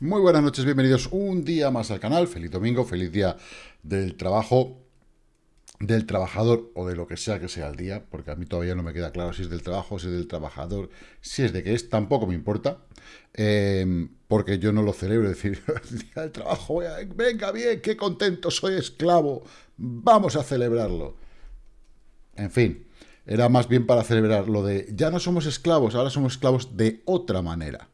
Muy buenas noches, bienvenidos un día más al canal. Feliz domingo, feliz día del trabajo, del trabajador o de lo que sea que sea el día, porque a mí todavía no me queda claro si es del trabajo, si es del trabajador, si es de qué es, tampoco me importa, eh, porque yo no lo celebro, es decir, el día del trabajo, venga bien, qué contento, soy esclavo, vamos a celebrarlo. En fin, era más bien para celebrar lo de, ya no somos esclavos, ahora somos esclavos de otra manera.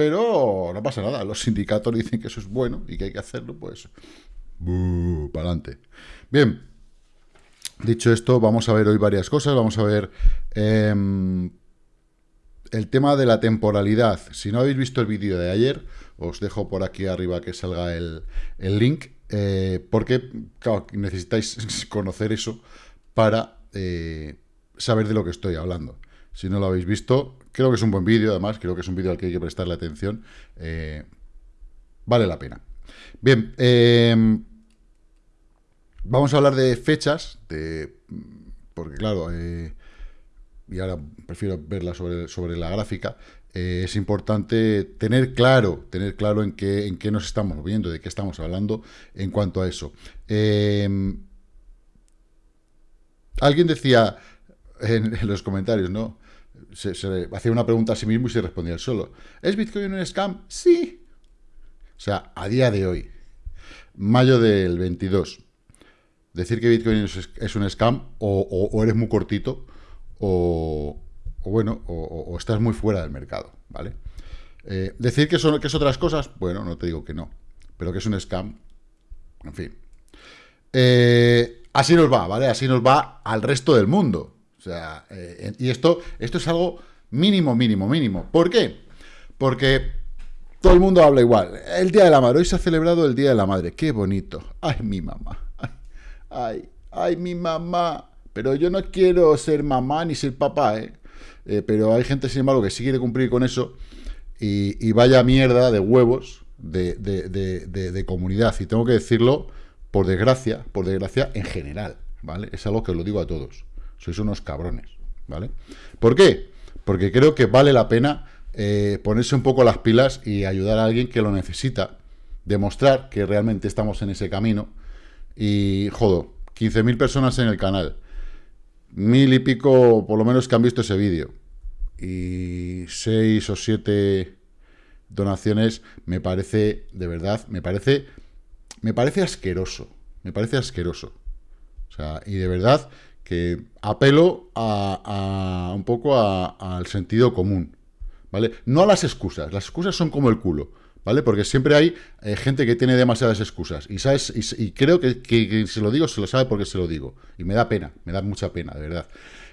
Pero no pasa nada, los sindicatos dicen que eso es bueno y que hay que hacerlo, pues... para adelante. Bien, dicho esto, vamos a ver hoy varias cosas. Vamos a ver em, el tema de la temporalidad. Si no habéis visto el vídeo de ayer, os dejo por aquí arriba que salga el, link, eh, porque necesitáis conocer eso para eh, saber de lo que estoy hablando. Si no lo habéis visto, creo que es un buen vídeo, además, creo que es un vídeo al que hay que prestarle atención. Eh, vale la pena. Bien, em, vamos a hablar de fechas, porque claro, eh, y ahora prefiero verla sobre, sobre la gráfica, eh, es importante tener claro, tener claro en qué, en qué nos estamos moviendo, de qué estamos hablando en cuanto a eso. Em, alguien decía en los comentarios, ¿no? Se, hacía una pregunta a sí mismo y se respondía solo. ¿Es Bitcoin un scam? Sí. O sea, a día de hoy, mayo del 22, decir que Bitcoin es, un scam o, eres muy cortito o, bueno, o, estás muy fuera del mercado, ¿vale? Eh, decir que, son, que es otras cosas, bueno, no te digo que no, pero que es un scam, en fin. Eh, así nos va, ¿vale? Así nos va al resto del mundo. O sea, eh, y esto, esto es algo mínimo, mínimo, mínimo. ¿Por qué? Porque todo el mundo habla igual. El Día de la Madre. Hoy se ha celebrado el Día de la Madre. Qué bonito. Ay, mi mamá. Ay, ay, mi mamá. Pero yo no quiero ser mamá ni ser papá, ¿eh? eh pero hay gente, sin embargo, que sí quiere cumplir con eso. Y, vaya mierda de huevos de, de, comunidad. Y tengo que decirlo, por desgracia, por desgracia, en general. ¿Vale? Es algo que os lo digo a todos sois unos cabrones, ¿vale? ¿Por qué? Porque creo que vale la pena eh, ponerse un poco las pilas y ayudar a alguien que lo necesita, demostrar que realmente estamos en ese camino y, jodo, 15.000 personas en el canal, mil y pico por lo menos que han visto ese vídeo y seis o siete donaciones me parece, de verdad, me parece, me parece asqueroso, me parece asqueroso. O sea, y de verdad que apelo a, un poco al sentido común, ¿vale? No a las excusas, las excusas son como el culo, ¿vale? Porque siempre hay eh, gente que tiene demasiadas excusas, y, sabes, y, creo que, que, se lo digo, se lo sabe porque se lo digo, y me da pena, me da mucha pena, de verdad,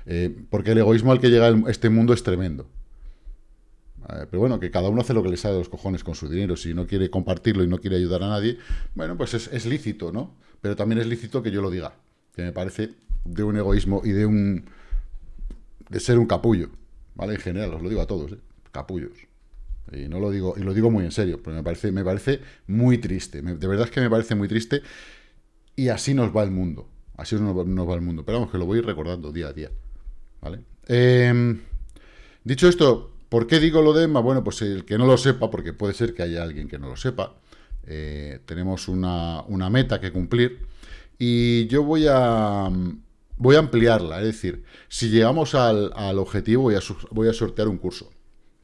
eh, porque el egoísmo al que llega este mundo es tremendo. pero bueno, que cada uno hace lo que le sale de los cojones con su dinero. Si no quiere compartirlo y no quiere ayudar a nadie, bueno, pues es, es lícito, ¿no? Pero también es lícito que yo lo diga, que me parece de un egoísmo y de un de ser un capullo, ¿vale? En general, os lo digo a todos, ¿eh? capullos. Y no lo digo, y lo digo muy en serio, porque me parece, me parece muy triste. de verdad es que me parece muy triste. Y así nos va el mundo. Así nos, va el mundo. Pero vamos, que lo voy recordando día a día. ¿Vale? Em, dicho esto, ¿por qué digo lo de Emma? Bueno, pues el que no lo sepa, porque puede ser que haya alguien que no lo sepa. Eh, tenemos una, una meta que cumplir. Y yo voy a, voy a ampliarla, es decir, si llegamos al, objetivo voy a, voy a, sortear un curso.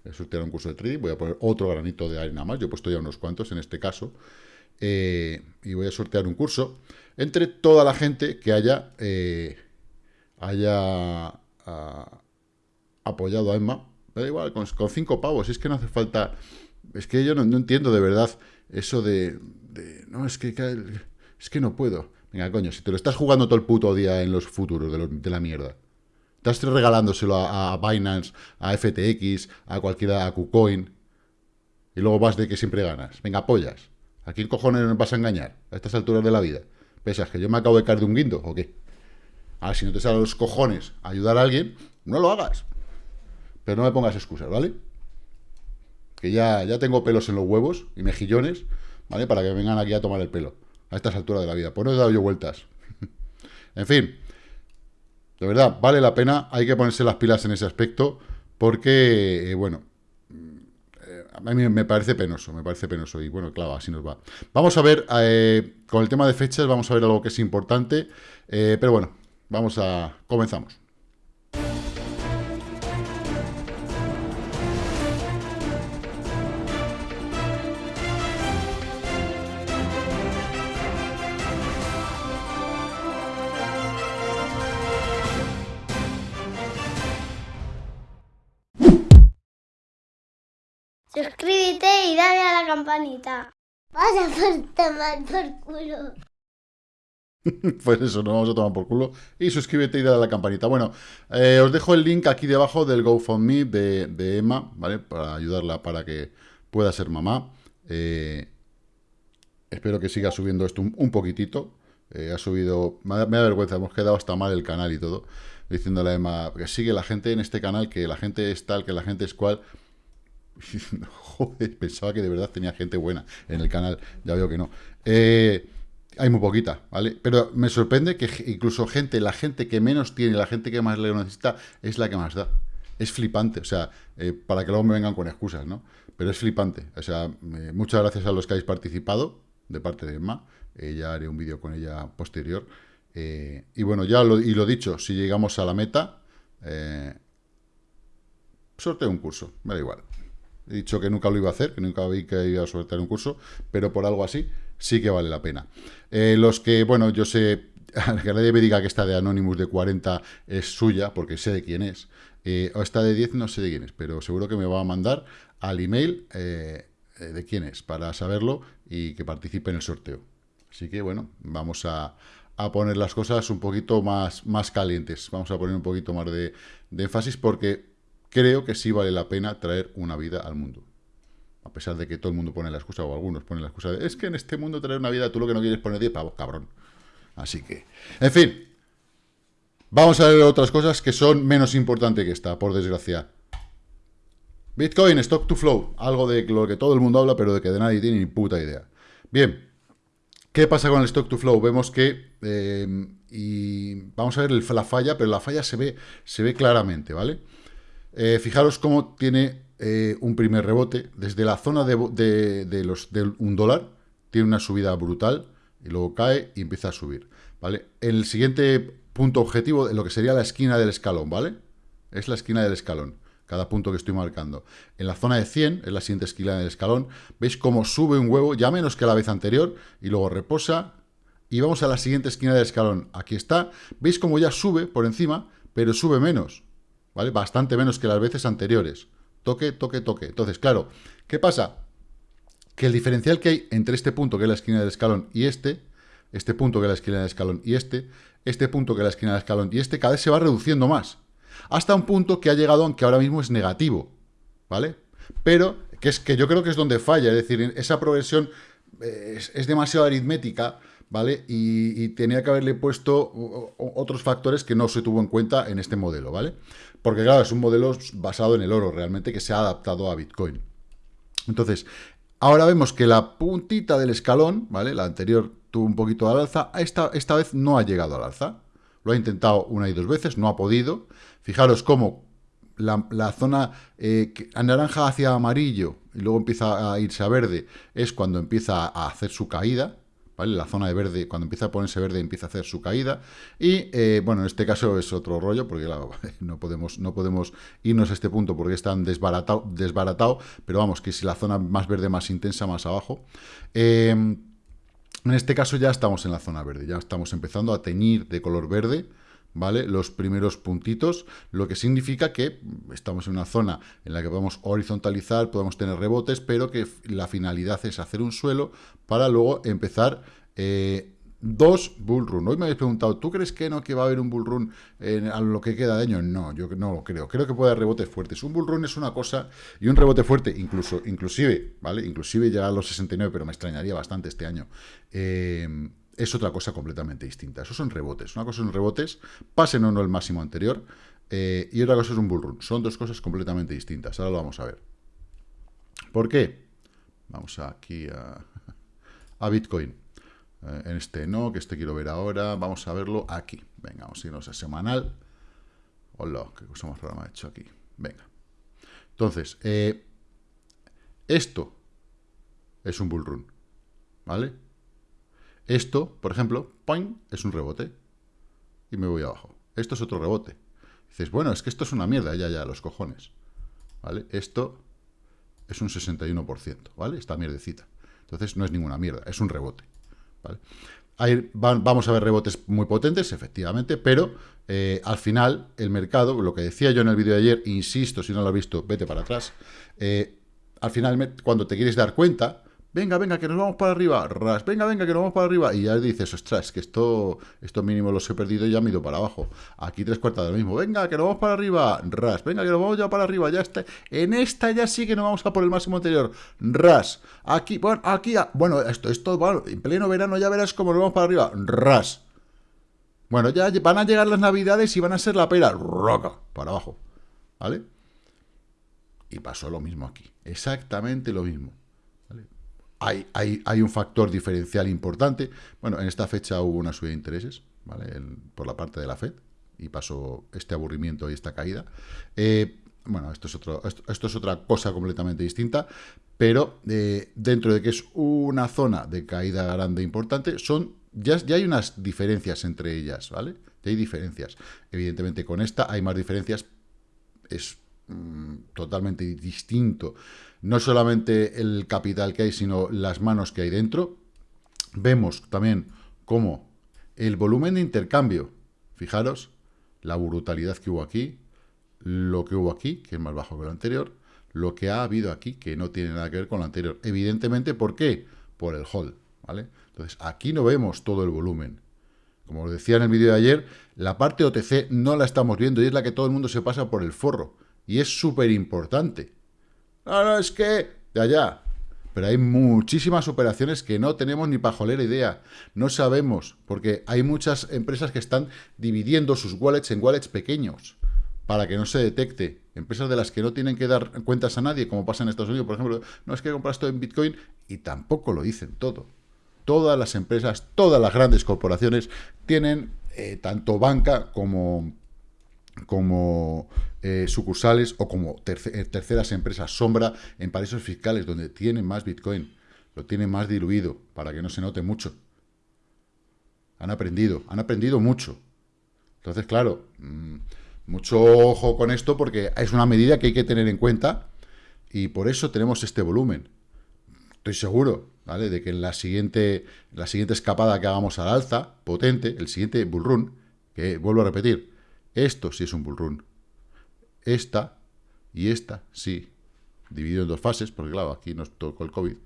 Voy a sortear un curso de trading, voy a poner otro granito de arena más, yo he puesto ya unos cuantos en este caso, eh, y voy a sortear un curso entre toda la gente que haya, eh, haya ah, apoyado a Emma, da igual, con, cinco pavos, es que no hace falta, es que yo no, entiendo de verdad eso de, no, es que, es que no puedo. Venga, coño, si te lo estás jugando todo el puto día en los futuros de, la mierda. Estás regalándoselo a, Binance, a FTX, a cualquiera, a KuCoin. Y luego vas de que siempre ganas. Venga, apoyas. ¿A quién cojones vas a engañar a estas alturas de la vida? ¿Pesas que yo me acabo de caer de un guindo o qué? Ahora, si no te salen los cojones ayudar a alguien, no lo hagas. Pero no me pongas excusas, ¿vale? Que ya, ya tengo pelos en los huevos y mejillones, ¿vale? Para que vengan aquí a tomar el pelo a estas alturas de la vida. Pues no he dado yo vueltas. en fin, de verdad, vale la pena, hay que ponerse las pilas en ese aspecto, porque, eh, bueno, eh, a mí me parece penoso, me parece penoso. Y bueno, claro, así nos va. Vamos a ver, eh, con el tema de fechas, vamos a ver algo que es importante. Pero bueno, vamos a... comenzamos. Y dale a la campanita. Vas a por tomar por culo. pues eso, nos vamos a tomar por culo. Y suscríbete y dale a la campanita. Bueno, eh, os dejo el link aquí debajo del GoFundMe de, Emma, ¿vale? Para ayudarla para que pueda ser mamá. Eh, espero que siga subiendo esto un, poquitito. Eh, ha subido, me da, vergüenza, hemos quedado hasta mal el canal y todo. Diciéndole a Emma que sigue la gente en este canal, que la gente es tal, que la gente es cual. Joder, pensaba que de verdad tenía gente buena en el canal. Ya veo que no. Eh, hay muy poquita, ¿vale? Pero me sorprende que incluso gente, la gente que menos tiene, la gente que más le necesita, es la que más da. Es flipante, o sea, eh, para que luego me vengan con excusas, ¿no? Pero es flipante. O sea, muchas gracias a los que habéis participado de parte de Emma. Eh, ya haré un vídeo con ella posterior. y bueno, ya y lo dicho, si llegamos a la meta, sorteo un curso, me da igual. He dicho que nunca lo iba a hacer, que nunca vi que iba a soltar un curso, pero por algo así sí que vale la pena. Eh, los que, bueno, yo sé, que nadie me diga que esta de Anonymous de 40 es suya, porque sé de quién es. Eh, o esta de 10 no sé de quién es, pero seguro que me va a mandar al email eh, de quién es, para saberlo y que participe en el sorteo. Así que, bueno, vamos a, poner las cosas un poquito más, más calientes. Vamos a poner un poquito más de énfasis porque creo que sí vale la pena traer una vida al mundo. A pesar de que todo el mundo pone la excusa, o algunos ponen la excusa de, es que en este mundo traer una vida, tú lo que no quieres poner 10 pavos, cabrón. Así que, en fin, vamos a ver otras cosas que son menos importantes que esta, por desgracia. Bitcoin, stock to flow, algo de lo que todo el mundo habla, pero de que de nadie tiene ni puta idea. Bien, ¿qué pasa con el stock to flow? Vemos que, eh, y vamos a ver la falla, pero la falla se ve, se ve claramente, ¿vale? Eh, fijaros cómo tiene eh, un primer rebote. Desde la zona de, los, un dólar tiene una subida brutal y luego cae y empieza a subir. ¿vale? El siguiente punto objetivo, lo que sería la esquina del escalón, ¿vale? Es la esquina del escalón, cada punto que estoy marcando. En la zona de 100, es la siguiente esquina del escalón, veis cómo sube un huevo, ya menos que la vez anterior, y luego reposa, y vamos a la siguiente esquina del escalón. Aquí está, veis cómo ya sube por encima, pero sube menos. ¿Vale? Bastante menos que las veces anteriores. Toque, toque, toque. Entonces, claro, ¿qué pasa? Que el diferencial que hay entre este punto, que es la esquina del escalón, y este, este punto que es la esquina del escalón, y este, este punto que es la esquina del escalón, y este, cada vez se va reduciendo más. Hasta un punto que ha llegado, aunque ahora mismo es negativo, ¿vale? Pero, que es que yo creo que es donde falla, es decir, esa progresión eh, es demasiado aritmética, ¿vale? Y, tenía que haberle puesto otros factores que no se tuvo en cuenta en este modelo, ¿vale? Porque claro, es un modelo basado en el oro realmente que se ha adaptado a Bitcoin. Entonces, ahora vemos que la puntita del escalón, ¿vale? La anterior tuvo un poquito al alza, esta, esta vez no ha llegado al alza. Lo ha intentado una y dos veces, no ha podido. Fijaros cómo la, zona eh, naranja hacia amarillo y luego empieza a irse a verde es cuando empieza a hacer su caída, la zona de verde, cuando empieza a ponerse verde, empieza a hacer su caída. Y, eh, bueno, en este caso es otro rollo, porque no, podemos, no podemos irnos a este punto porque están desbaratado, desbaratado, pero vamos, que si la zona más verde, más intensa, más abajo. Em, en este caso ya estamos en la zona verde, ya estamos empezando a teñir de color verde, ¿vale? Los primeros puntitos, lo que significa que estamos en una zona en la que podemos horizontalizar, podemos tener rebotes, pero que la finalidad es hacer un suelo para luego empezar eh, dos bull run. Hoy me habéis preguntado, ¿tú crees que no que va a haber un bull run en, a lo que queda de año? No, yo no lo creo. Creo que puede haber rebotes fuertes. Un bull run es una cosa y un rebote fuerte, incluso, inclusive, ¿vale? Inclusive ya a los 69, pero me extrañaría bastante este año. Eh, es otra cosa completamente distinta. Esos son rebotes. Una cosa son rebotes, pasen o no el máximo anterior, eh, y otra cosa es un bull run. Son dos cosas completamente distintas. Ahora lo vamos a ver. ¿Por qué? Vamos aquí a, a Bitcoin. Eh, en este no, que este quiero ver ahora. Vamos a verlo aquí. Venga, vamos a irnos a semanal. Hola, qué cosa más rara me ha hecho aquí. Venga. Entonces, eh, Esto es un bull run, ¿vale? Esto, por ejemplo, es un rebote. Y me voy abajo. Esto es otro rebote. Dices, bueno, es que esto es una mierda, ya, ya, los cojones. ¿Vale? Esto es un 61%, ¿vale? Esta mierdecita. Entonces no es ninguna mierda, es un rebote, ¿vale? vamos a ver rebotes muy potentes, efectivamente, pero eh, al final el mercado, lo que decía yo en el vídeo de ayer, insisto, si no lo has visto, vete para atrás, eh, al final cuando te quieres dar cuenta, venga, venga, que nos vamos para arriba, ras, venga, venga, que nos vamos para arriba, y ya dices, ostras, que esto, esto mínimo los he perdido y ya me he ido para abajo. Aquí tres cuartas de lo mismo, venga, que nos vamos para arriba, ras, venga, que nos vamos ya para arriba, ya está. En esta ya sí que nos vamos a por el máximo anterior, ras. Aquí, bueno, aquí, bueno, esto, esto, bueno, en pleno verano ya verás cómo nos vamos para arriba, ras. Bueno, ya van a llegar las navidades y van a ser la pera, roca, para abajo, ¿vale? Y pasó lo mismo aquí, exactamente lo mismo hay, un factor diferencial importante. Bueno, en esta fecha hubo una subida de intereses, ¿vale? por la parte de la FED, y pasó este aburrimiento y esta caída. Eh, bueno, esto es, otro, esto, es otra cosa completamente distinta, pero eh, dentro de que es una zona de caída grande importante, son, ya, ya hay unas diferencias entre ellas, ¿vale? Ya hay diferencias. Evidentemente con esta hay más diferencias, es mm, totalmente distinto no solamente el capital que hay, sino las manos que hay dentro. Vemos también cómo el volumen de intercambio, fijaros, la brutalidad que hubo aquí, lo que hubo aquí, que es más bajo que lo anterior, lo que ha habido aquí, que no tiene nada que ver con lo anterior. Evidentemente, ¿por qué? Por el hold, ¿vale? Entonces, aquí no vemos todo el volumen. Como os decía en el vídeo de ayer, la parte OTC no la estamos viendo y es la que todo el mundo se pasa por el forro. Y es súper importante. No, es que... Ya, ya. Pero hay muchísimas operaciones que no tenemos ni pajolera idea. No sabemos, porque hay muchas empresas que están dividiendo sus wallets en wallets pequeños para que no se detecte. Empresas de las que no tienen que dar cuentas a nadie, como pasa en Estados Unidos, por ejemplo, no es que compras todo en Bitcoin y tampoco lo dicen todo. Todas las empresas, todas las grandes corporaciones tienen eh, tanto banca como como eh, sucursales o como eh, terceras empresas sombra en paraísos fiscales donde tienen más Bitcoin, lo tienen más diluido para que no se note mucho. Han aprendido, han aprendido mucho. Entonces, claro, mm, mucho ojo con esto porque es una medida que hay que tener en cuenta y por eso tenemos este volumen. Estoy seguro, ¿vale? De que en la siguiente, la siguiente escapada que hagamos al alza, potente, el siguiente bull run, que vuelvo a repetir, esto sí es un bull run. Esta y esta sí. Dividido en dos fases, porque claro, aquí nos tocó el COVID.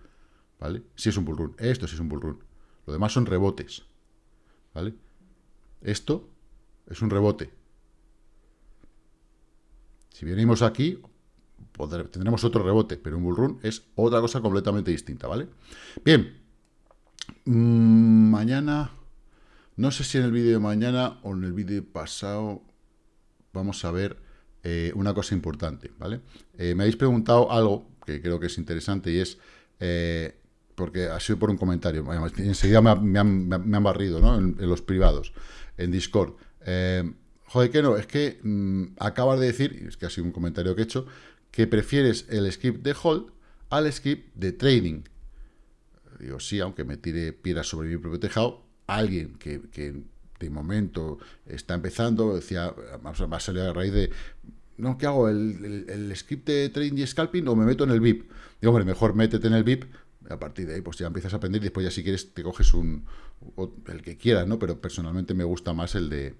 ¿Vale? Sí es un bull run. Esto sí es un bull run. Lo demás son rebotes. ¿Vale? Esto es un rebote. Si venimos aquí, tendremos otro rebote, pero un bull run es otra cosa completamente distinta, ¿vale? Bien. Mm, mañana, no sé si en el vídeo de mañana o en el vídeo pasado vamos a ver eh, una cosa importante, ¿vale? Eh, me habéis preguntado algo que creo que es interesante y es, eh, porque ha sido por un comentario, enseguida me, han, barrido, ¿no? En, los privados, en Discord. joder, que no, es que mm, acabas de decir, es que ha sido un comentario que he hecho, que prefieres el script de hold al script de trading. Digo, sí, aunque me tire piedras sobre mi propio tejado, alguien que de momento está empezando, decía, va a salir a raíz de, no, ¿qué hago? ¿El, script de trading y scalping o me meto en el VIP? Digo, hombre, mejor métete en el VIP, a partir de ahí pues ya empiezas a aprender y después ya si quieres te coges un, el que quieras, ¿no? Pero personalmente me gusta más el de,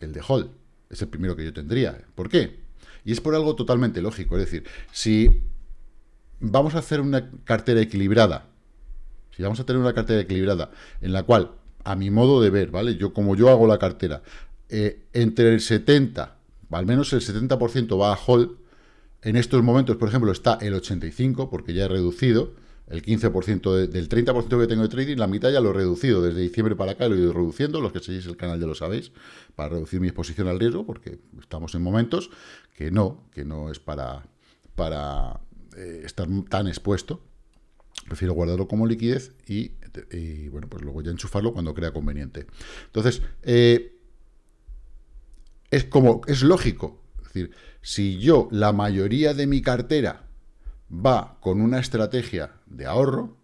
el de Hall, es el primero que yo tendría. ¿Por qué? Y es por algo totalmente lógico, es decir, si vamos a hacer una cartera equilibrada, si vamos a tener una cartera equilibrada en la cual a mi modo de ver, ¿vale? Yo, como yo hago la cartera, eh, entre el 70, al menos el 70% va a hold, en estos momentos, por ejemplo, está el 85, porque ya he reducido, el 15% del 30% que tengo de trading, la mitad ya lo he reducido, desde diciembre para acá lo he ido reduciendo, los que seguís el canal ya lo sabéis, para reducir mi exposición al riesgo, porque estamos en momentos que no, que no es para, para eh, estar tan expuesto, prefiero guardarlo como liquidez y, bueno, pues luego ya enchufarlo cuando crea conveniente. Entonces, eh, es como, es lógico, es decir, si yo la mayoría de mi cartera va con una estrategia de ahorro,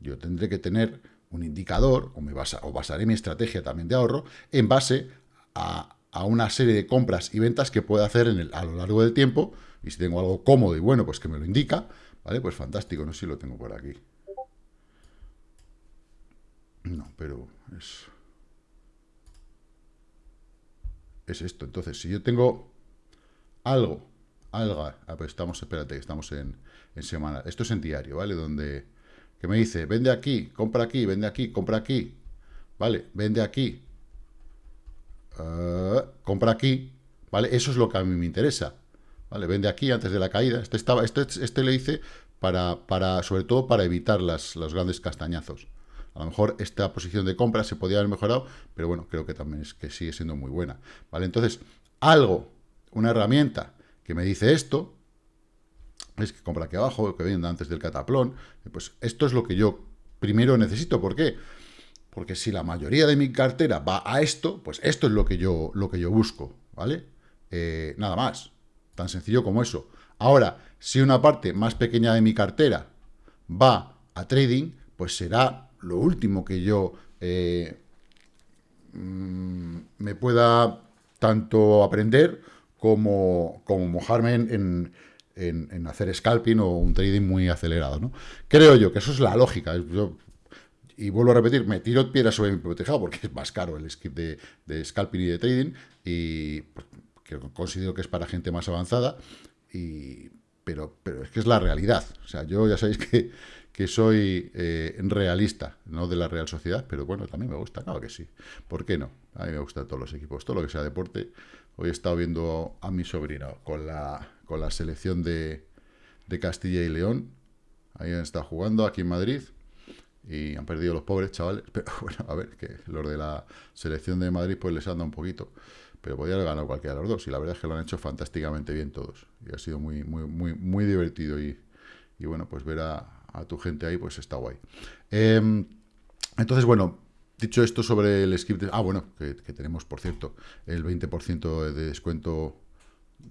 yo tendré que tener un indicador, o, me o basaré mi estrategia también de ahorro, en base a, una serie de compras y ventas que pueda hacer en el, a lo largo del tiempo, y si tengo algo cómodo y bueno, pues que me lo indica, ¿vale? Pues fantástico, no sé si lo tengo por aquí. No, pero es... Es esto. Entonces, si yo tengo algo, algo, ah, pues estamos, espérate, estamos en, en semana. Esto es en diario, ¿vale? Donde, que me dice, vende aquí, compra aquí, vende aquí, compra aquí, ¿vale? Vende aquí, uh, compra aquí, ¿vale? Eso es lo que a mí me interesa, ¿vale? Vende aquí antes de la caída. Este, estaba, este, este le hice para, para, sobre todo para evitar las, los grandes castañazos. A lo mejor esta posición de compra se podía haber mejorado, pero bueno, creo que también es que sigue siendo muy buena. ¿Vale? Entonces, algo, una herramienta que me dice esto, es que compra aquí abajo, que venda antes del cataplón, pues esto es lo que yo primero necesito. ¿Por qué? Porque si la mayoría de mi cartera va a esto, pues esto es lo que yo, lo que yo busco, ¿vale? Eh, nada más, tan sencillo como eso. Ahora, si una parte más pequeña de mi cartera va a trading, pues será lo último que yo eh, mm, me pueda tanto aprender como, como mojarme en, hacer scalping o un trading muy acelerado. ¿no? Creo yo que eso es la lógica. y vuelvo a repetir, me tiro piedras sobre mi protejado porque es más caro el script de, scalping y de trading y pues, considero que es para gente más avanzada, y, pero, pero es que es la realidad. O sea, yo ya sabéis que que soy eh, realista, no de la Real Sociedad, pero bueno, también me gusta, claro que sí. ¿Por qué no? A mí me gustan todos los equipos, todo lo que sea deporte. Hoy he estado viendo a mi sobrino con la, con la selección de, Castilla y León. Ahí han estado jugando, aquí en Madrid. Y han perdido los pobres chavales. Pero bueno, a ver, que los de la selección de Madrid pues les anda un poquito. Pero podría haber ganado cualquiera de los dos. Y la verdad es que lo han hecho fantásticamente bien todos. Y ha sido muy, muy, muy, muy divertido. Y, y bueno, pues ver a, a tu gente ahí, pues está guay. Em, entonces, bueno, dicho esto sobre el script... ah, bueno, que, tenemos, por cierto, el 20% de descuento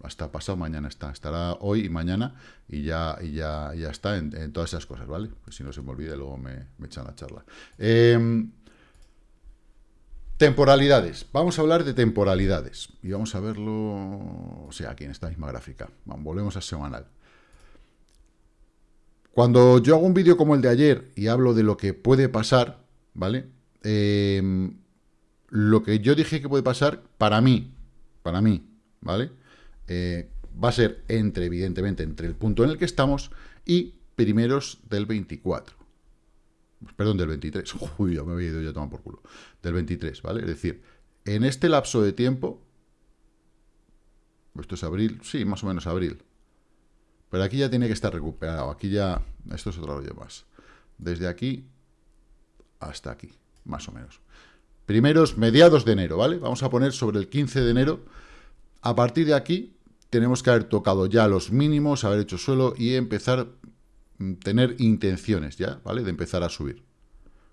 hasta pasado mañana está. Estará hoy y mañana y ya, y ya, ya está en, todas esas cosas, ¿vale? Pues si no se me olvida, luego me, echan la charla. Em, temporalidades. Vamos a hablar de temporalidades. Y vamos a verlo, o sea, aquí en esta misma gráfica. volvemos a semanal. Cuando yo hago un vídeo como el de ayer y hablo de lo que puede pasar, ¿vale? Em, lo que yo dije que puede pasar, para mí, para mí, ¿vale? Eh, va a ser entre, evidentemente, entre el punto en el que estamos y primeros del 24. Perdón, del 23. Uy, ya me había ido yo a tomar por culo. Del 23, ¿vale? Es decir, en este lapso de tiempo, esto es abril, sí, más o menos abril, pero aquí ya tiene que estar recuperado. Aquí ya... Esto es otro rollo más. Desde aquí hasta aquí, más o menos. Primeros, mediados de enero, ¿vale? Vamos a poner sobre el 15 de enero. A partir de aquí tenemos que haber tocado ya los mínimos, haber hecho suelo y empezar a mm, tener intenciones ya, ¿vale? De empezar a subir.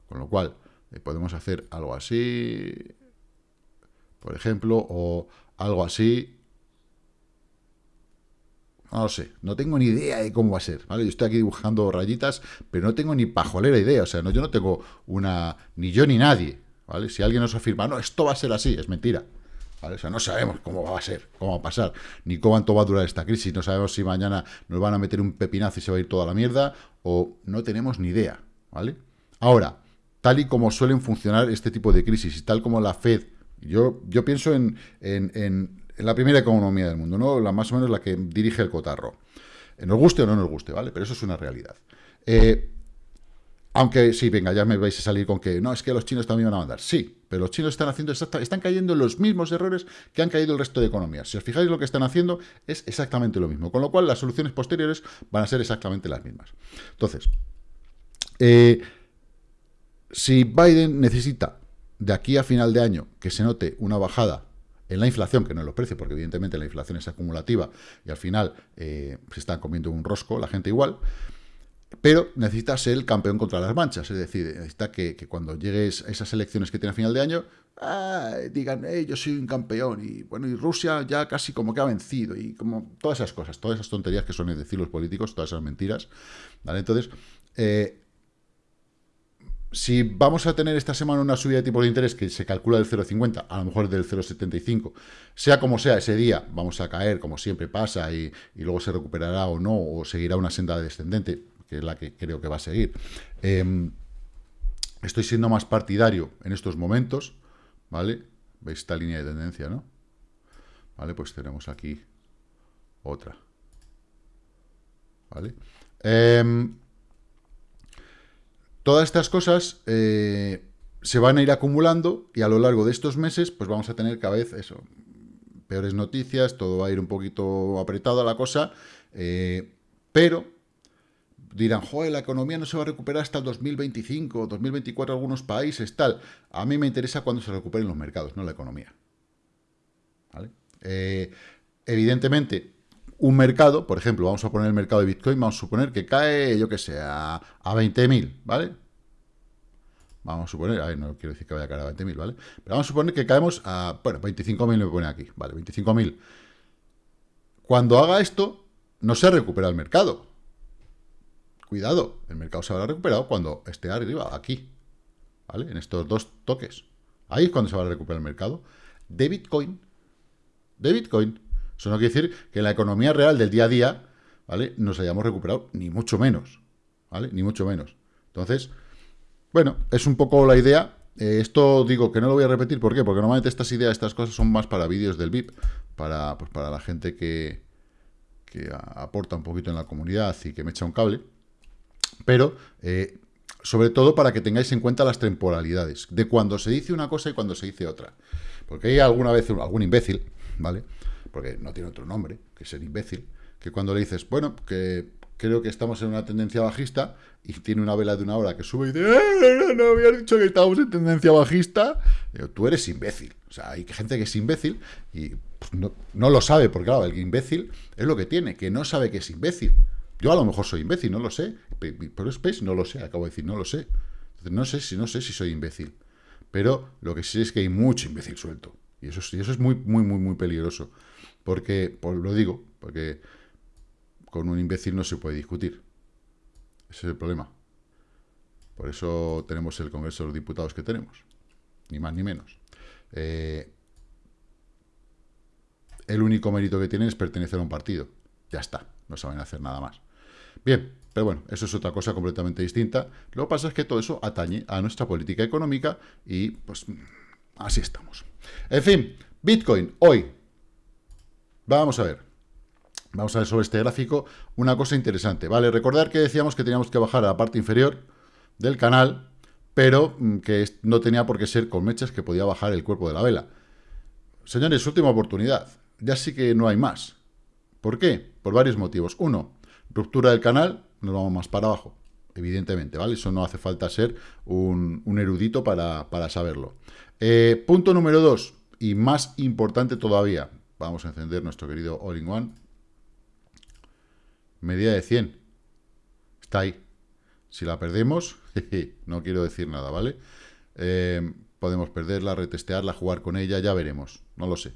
Con lo cual, eh, podemos hacer algo así, por ejemplo, o algo así, no lo sé, no tengo ni idea de cómo va a ser, ¿vale? Yo estoy aquí dibujando rayitas, pero no tengo ni pajolera idea, o sea, no, yo no tengo una, ni yo ni nadie, ¿vale? Si alguien nos afirma, no, esto va a ser así, es mentira, ¿vale? O sea, no sabemos cómo va a ser, cómo va a pasar, ni cuánto va a durar esta crisis, no sabemos si mañana nos van a meter un pepinazo y se va a ir toda la mierda, o no tenemos ni idea, ¿vale? Ahora, tal y como suelen funcionar este tipo de crisis, y tal como la Fed, yo, yo pienso en la primera economía del mundo, ¿no? La más o menos la que dirige el cotarro. Nos guste o no nos guste, ¿vale? Pero eso es una realidad. Eh, aunque sí, venga, ya me vais a salir con que no, es que los chinos también van a mandar. Sí, pero los chinos están haciendo están cayendo en los mismos errores que han caído el resto de economías. Si os fijáis lo que están haciendo es exactamente lo mismo. Con lo cual las soluciones posteriores van a ser exactamente las mismas. Entonces, eh, si Biden necesita de aquí a final de año que se note una bajada en la inflación, que no en los precios, porque evidentemente la inflación es acumulativa y al final eh, se están comiendo un rosco la gente igual, pero necesita ser el campeón contra las manchas, es decir, necesita que, cuando llegues a esas elecciones que tiene a final de año, digan, yo soy un campeón, y bueno, y Rusia ya casi como que ha vencido, y como todas esas cosas, todas esas tonterías que suelen decir los políticos, todas esas mentiras, ¿vale? Entonces, eh, si vamos a tener esta semana una subida de tipo de interés que se calcula del 0,50, a lo mejor del 0,75, sea como sea ese día, vamos a caer como siempre pasa y, luego se recuperará o no, o seguirá una senda descendente, que es la que creo que va a seguir. Em, estoy siendo más partidario en estos momentos, ¿vale? ¿Veis esta línea de tendencia, no? Vale, pues tenemos aquí otra. ¿Vale? Eh, Todas estas cosas eh, se van a ir acumulando y a lo largo de estos meses pues vamos a tener cada vez eso, peores noticias, todo va a ir un poquito apretado a la cosa, eh, pero dirán, joder, la economía no se va a recuperar hasta el 2025, 2024 algunos países, tal. A mí me interesa cuando se recuperen los mercados, no la economía. Eh, evidentemente, un mercado, por ejemplo, vamos a poner el mercado de Bitcoin, vamos a suponer que cae, yo que sé, a, 20.000, ¿vale? Vamos a suponer, a no quiero decir que vaya a caer a 20.000, ¿vale? Pero vamos a suponer que caemos a, bueno, 25.000 me pone aquí, ¿vale? 25.000. Cuando haga esto, no se ha recuperado el mercado. Cuidado, el mercado se habrá recuperado cuando esté arriba, aquí, ¿vale? En estos dos toques. Ahí es cuando se va a recuperar el mercado. De Bitcoin, de Bitcoin, eso no quiere decir que en la economía real del día a día, ¿vale? Nos hayamos recuperado, ni mucho menos, ¿vale? Ni mucho menos. Entonces, bueno, es un poco la idea. Eh, esto digo que no lo voy a repetir, ¿por qué? Porque normalmente estas ideas, estas cosas son más para vídeos del VIP, para, pues, para la gente que, que aporta un poquito en la comunidad y que me echa un cable. Pero, eh, sobre todo para que tengáis en cuenta las temporalidades, de cuando se dice una cosa y cuando se dice otra. Porque hay alguna vez algún imbécil, ¿vale? Porque no tiene otro nombre, que ser imbécil, que cuando le dices, bueno, que creo que estamos en una tendencia bajista, y tiene una vela de una hora que sube y dice, ¡Eh, no había dicho que estábamos en tendencia bajista, tú eres imbécil. O sea, hay gente que es imbécil y pues, no, lo sabe, porque claro, el imbécil es lo que tiene, que no sabe que es imbécil. Yo a lo mejor soy imbécil, no lo sé, pero es no lo sé, acabo de decir, no lo sé. No sé si no sé si soy imbécil. Pero lo que sí es que hay mucho imbécil suelto. Y eso, y eso es muy, muy, muy, muy peligroso. Porque, por, lo digo, porque con un imbécil no se puede discutir. Ese es el problema. Por eso tenemos el Congreso de los Diputados que tenemos. Ni más ni menos. Eh, el único mérito que tienen es pertenecer a un partido. Ya está. No saben hacer nada más. Bien, pero bueno, eso es otra cosa completamente distinta. Lo que pasa es que todo eso atañe a nuestra política económica y pues así estamos. En fin, Bitcoin hoy Vamos a ver. Vamos a ver sobre este gráfico una cosa interesante. Vale, recordar que decíamos que teníamos que bajar a la parte inferior del canal, pero mm, que no tenía por qué ser con mechas que podía bajar el cuerpo de la vela. Señores, última oportunidad. Ya sí que no hay más. ¿Por qué? Por varios motivos. Uno, ruptura del canal, nos vamos más para abajo, evidentemente, ¿vale? Eso no hace falta ser un, erudito para, saberlo. Eh, punto número dos, y más importante todavía, Vamos a encender nuestro querido All-in-One. Medida de 100. Está ahí. Si la perdemos, no quiero decir nada, ¿vale? Eh, podemos perderla, retestearla, jugar con ella, ya veremos. No lo sé.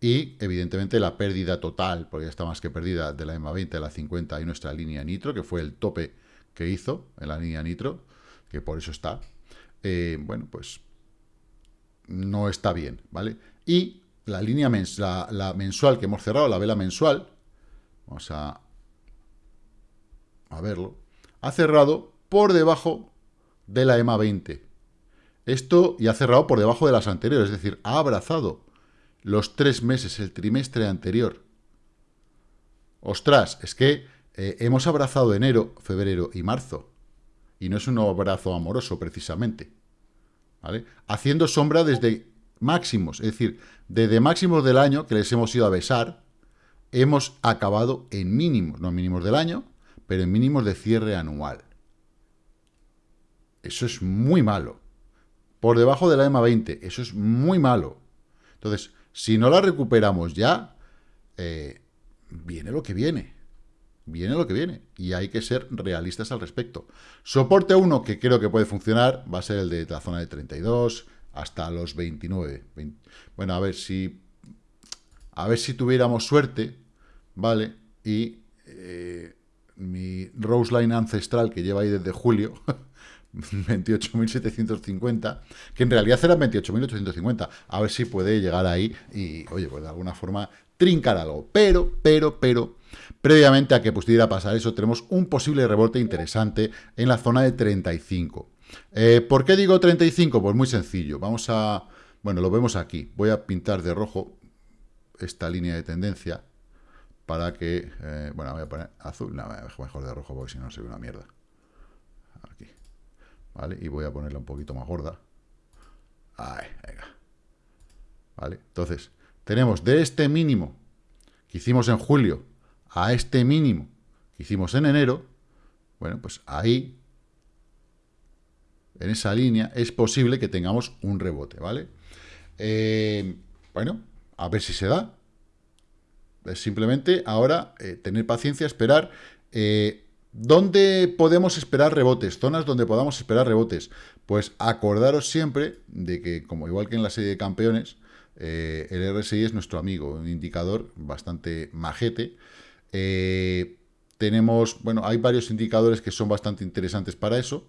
Y, evidentemente, la pérdida total, porque ya está más que perdida, de la EMA 20 a la 50 y nuestra línea nitro, que fue el tope que hizo en la línea nitro, que por eso está. Eh, bueno, pues no está bien, ¿vale? Y la línea la, mensual que hemos cerrado, la vela mensual, vamos a, a verlo, ha cerrado por debajo de la EMA 20. Esto y ha cerrado por debajo de las anteriores, es decir, ha abrazado los tres meses, el trimestre anterior. Ostras, es que eh, hemos abrazado enero, febrero y marzo. Y no es un abrazo amoroso, precisamente. ¿Vale? Haciendo sombra desde máximos, es decir, desde máximos del año que les hemos ido a besar, hemos acabado en mínimos, no en mínimos del año, pero en mínimos de cierre anual. Eso es muy malo. Por debajo de la EMA 20, eso es muy malo. Entonces, si no la recuperamos ya, eh, viene lo que viene. viene lo que viene. Y hay que ser realistas al respecto. Soporte 1, que creo que puede funcionar, va a ser el de la zona de 32 hasta los 29. bueno, a ver si... A ver si tuviéramos suerte, ¿vale? Y eh, mi Rose Line ancestral que lleva ahí desde julio, 28.750, que en realidad eran 28.850. A ver si puede llegar ahí y, oye, pues de alguna forma trincar algo. Pero, pero, pero, previamente a que pudiera pasar eso, tenemos un posible rebote interesante en la zona de 35. Eh, ¿Por qué digo 35? Pues muy sencillo. Vamos a... Bueno, lo vemos aquí. Voy a pintar de rojo esta línea de tendencia para que... Eh, bueno, voy a poner azul. No, mejor de rojo porque si no se ve una mierda. Aquí. ¿Vale? Y voy a ponerla un poquito más gorda. Ahí, venga. ¿Vale? Entonces, tenemos de este mínimo que hicimos en julio a este mínimo que hicimos en enero, bueno, pues ahí, en esa línea, es posible que tengamos un rebote, ¿vale? Eh, bueno, a ver si se da. Es simplemente ahora eh, tener paciencia, esperar. Eh, ¿Dónde podemos esperar rebotes? Zonas donde podamos esperar rebotes. Pues acordaros siempre de que, como igual que en la serie de campeones, el RSI es nuestro amigo, un indicador bastante majete. Tenemos, bueno, hay varios indicadores que son bastante interesantes para eso,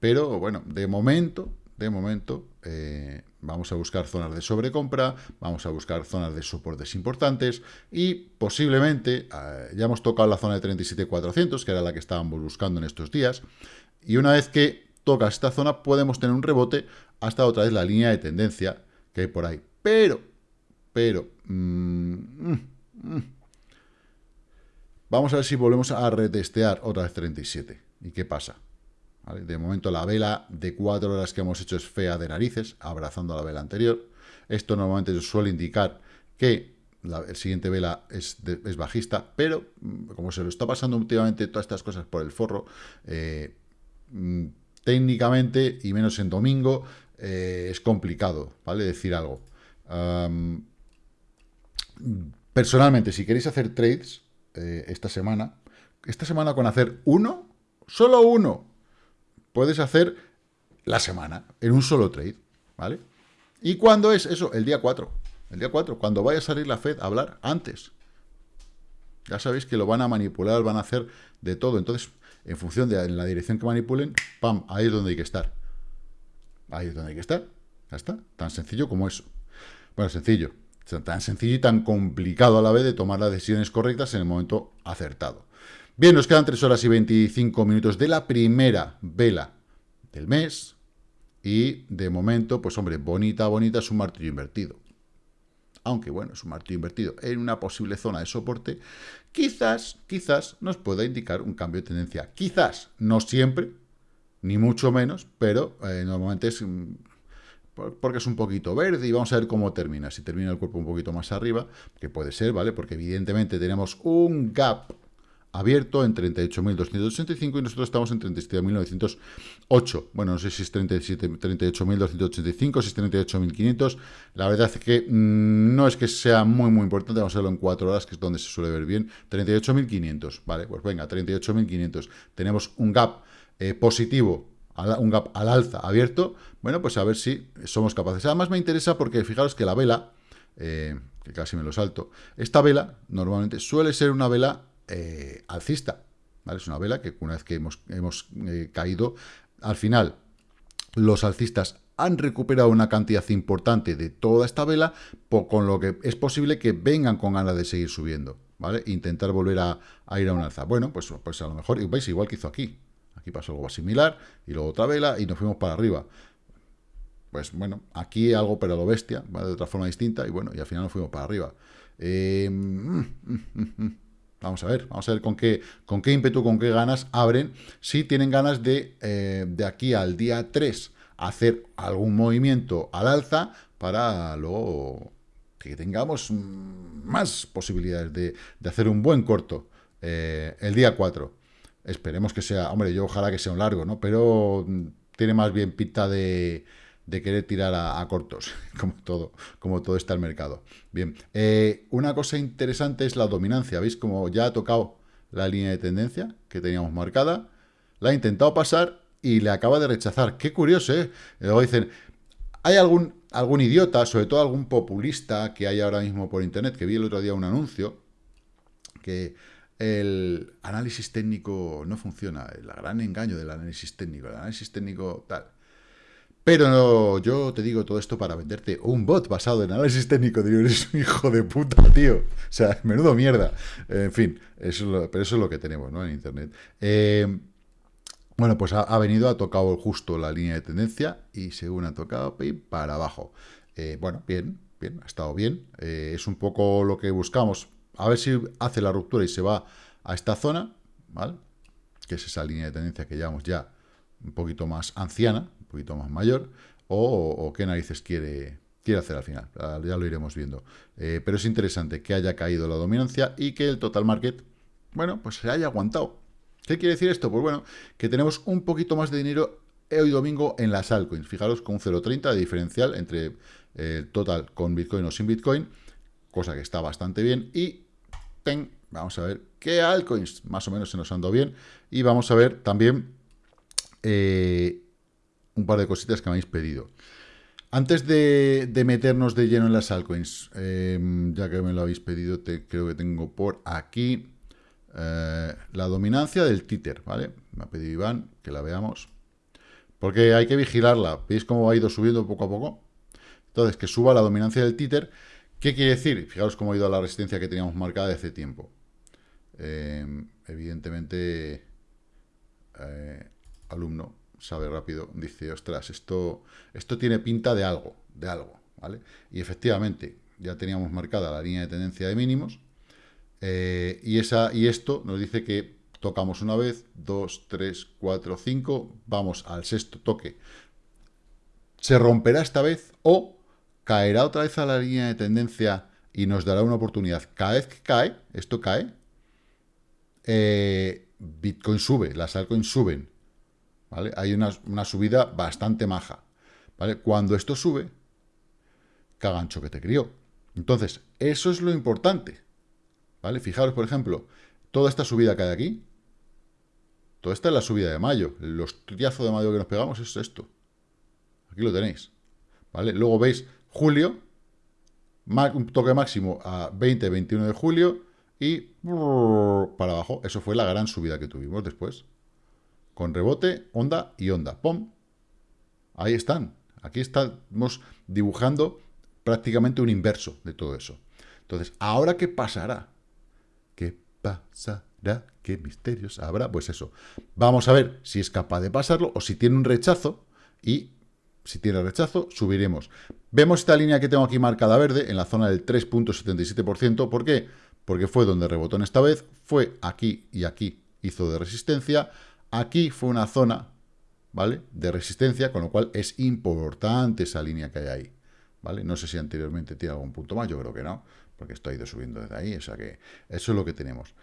Pero, bueno, de momento, de momento, eh, vamos a buscar zonas de sobrecompra, vamos a buscar zonas de soportes importantes y posiblemente, ya hemos tocado la zona de 37.400, que era la que estábamos buscando en estos días, y una vez que toca esta zona podemos tener un rebote hasta otra vez la línea de tendencia, que hay por ahí. Pero, pero, mm, mm, mm. vamos a ver si volvemos a retestear otra vez 37. ¿Y qué pasa? De momento la vela de cuatro horas que hemos hecho es fea de narices, abrazando a la vela anterior. Esto normalmente suele indicar que la el siguiente vela es, bajista, pero como se lo está pasando últimamente todas estas cosas por el forro, eh, técnicamente, y menos en domingo, eh, es complicado, ¿vale? Decir algo. personalmente, si queréis hacer trades eh, esta semana, esta semana con hacer uno, solo uno, puedes hacer la semana en un solo trade, ¿vale? ¿Y cuándo es eso? El día 4. El día 4, cuando vaya a salir la Fed a hablar, antes. Ya sabéis que lo van a manipular, van a hacer de todo. Entonces, en función de la dirección que manipulen, ¡pam! Ahí es donde hay que estar. Ahí es donde hay que estar. Ya está. Tan sencillo como eso. Bueno, sencillo. Tan sencillo y tan complicado a la vez de tomar las decisiones correctas en el momento acertado. Bien, nos quedan 3 horas y 25 minutos de la primera vela del mes. Y de momento, pues hombre, bonita, bonita, es un martillo invertido. Aunque bueno, es un martillo invertido en una posible zona de soporte, quizás, quizás nos pueda indicar un cambio de tendencia. Quizás, no siempre, ni mucho menos, pero eh, normalmente es mm, porque es un poquito verde y vamos a ver cómo termina. Si termina el cuerpo un poquito más arriba, que puede ser, ¿vale? Porque evidentemente tenemos un gap abierto en 38.285 y nosotros estamos en 37.908. Bueno, no sé si es 38.285, si es 38.500. La verdad es que mm, no es que sea muy, muy importante. Vamos a verlo en 4 horas, que es donde se suele ver bien. 38.500, ¿vale? Pues venga, 38.500. Tenemos un gap eh, positivo, un gap al alza abierto, bueno, pues a ver si somos capaces. Además me interesa porque fijaros que la vela, eh, que casi me lo salto, esta vela normalmente suele ser una vela eh, alcista, ¿vale? Es una vela que una vez que hemos, hemos caído, al final los alcistas han recuperado una cantidad importante de toda esta vela, con lo que es posible que vengan con ganas de seguir subiendo, ¿vale? Intentar volver a, ir a un alza. Bueno, pues, pues a lo mejor, veis, igual que hizo aquí, Aquí pasó algo similar, y luego otra vela, y nos fuimos para arriba. Pues bueno, aquí algo pero lo bestia, de otra forma distinta, y bueno, y al final nos fuimos para arriba. Eh, mm, mm, mm, vamos a ver, vamos a ver con qué, con qué ímpetu, con qué ganas abren, si tienen ganas de, eh, de aquí al día 3 hacer algún movimiento al alza para luego que tengamos más posibilidades de, hacer un buen corto eh, el día 4. Esperemos que sea, hombre, yo ojalá que sea un largo, ¿no? Pero tiene más bien pinta de, querer tirar a, cortos, como todo, como todo está el mercado. Bien, eh, una cosa interesante es la dominancia, ¿veis? Como ya ha tocado la línea de tendencia que teníamos marcada, la ha intentado pasar y le acaba de rechazar. Qué curioso, ¿eh? Luego dicen, hay algún, algún idiota, sobre todo algún populista que hay ahora mismo por internet, que vi el otro día un anuncio, que el análisis técnico no funciona, el gran engaño del análisis técnico, el análisis técnico tal. Pero yo te digo todo esto para venderte un bot basado en análisis técnico. Digo, eres un hijo de puta, tío. O sea, menudo mierda. En fin, eso pero eso es lo que tenemos ¿no? en Internet. Eh, bueno, pues ha, venido, ha tocado justo la línea de tendencia y según ha tocado, para abajo. Eh, bueno, bien, bien, ha estado bien. Eh, es un poco lo que buscamos. A ver si hace la ruptura y se va a esta zona, ¿vale? Que es esa línea de tendencia que llevamos ya un poquito más anciana, poquito más mayor, o, qué narices quiere, quiere hacer al final. Ya lo iremos viendo. Eh, pero es interesante que haya caído la dominancia y que el total market, bueno, pues se haya aguantado. ¿Qué quiere decir esto? Pues bueno, que tenemos un poquito más de dinero hoy domingo en las altcoins. Fijaros con un 0.30 de diferencial entre el eh, total con Bitcoin o sin Bitcoin, cosa que está bastante bien. Y vamos a ver qué altcoins más o menos se nos andó bien. Y vamos a ver también eh, un par de cositas que me habéis pedido. Antes de, meternos de lleno en las altcoins, em, ya que me lo habéis pedido, creo que tengo por aquí eh, la dominancia del títer, ¿vale? Me ha pedido Iván que la veamos. Porque hay que vigilarla. ¿Veis cómo ha ido subiendo poco a poco? Entonces, que suba la dominancia del títer. ¿Qué quiere decir? Fijaros cómo ha ido a la resistencia que teníamos marcada de hace tiempo. Em, evidentemente, eh, alumno sabe rápido, dice, ostras, esto, esto tiene pinta de algo, de algo, ¿vale? Y efectivamente, ya teníamos marcada la línea de tendencia de mínimos, eh, y, esa, y esto nos dice que tocamos una vez, dos, tres, cuatro, cinco, vamos al sexto toque. Se romperá esta vez o caerá otra vez a la línea de tendencia y nos dará una oportunidad. Cada vez que cae, esto cae, eh, Bitcoin sube, las altcoins suben, Hay una, subida bastante maja. Cuando esto sube, cagancho que te crió. Entonces, eso es lo importante. ¿Vale? Fijaros, por ejemplo, toda esta subida que hay aquí, toda esta es la subida de mayo. El hostiazo de mayo que nos pegamos es esto. Aquí lo tenéis. ¿Vale? Luego veis julio, un toque máximo a 20-21 de julio y para abajo. Eso fue la gran subida que tuvimos después. Con rebote, onda y onda. ¡Pum! Ahí están. Aquí estamos dibujando prácticamente un inverso de todo eso. Entonces, ¿ahora qué pasará? pasará? ¿Qué misterios habrá? Pues eso. Vamos a ver si es capaz de pasarlo o si tiene un rechazo y si tiene rechazo, subiremos. Vemos esta línea que tengo aquí marcada verde en la zona del 3.77%. ¿Por qué? Porque fue donde rebotó en esta vez, fue aquí y aquí hizo de resistencia. Aquí fue una zona, ¿vale? De resistencia, con lo cual es importante esa línea que hay ahí, ¿vale? No sé si anteriormente tiene algún punto más, yo creo que no porque esto ha ido subiendo desde ahí, o sea que eso es lo que tenemos.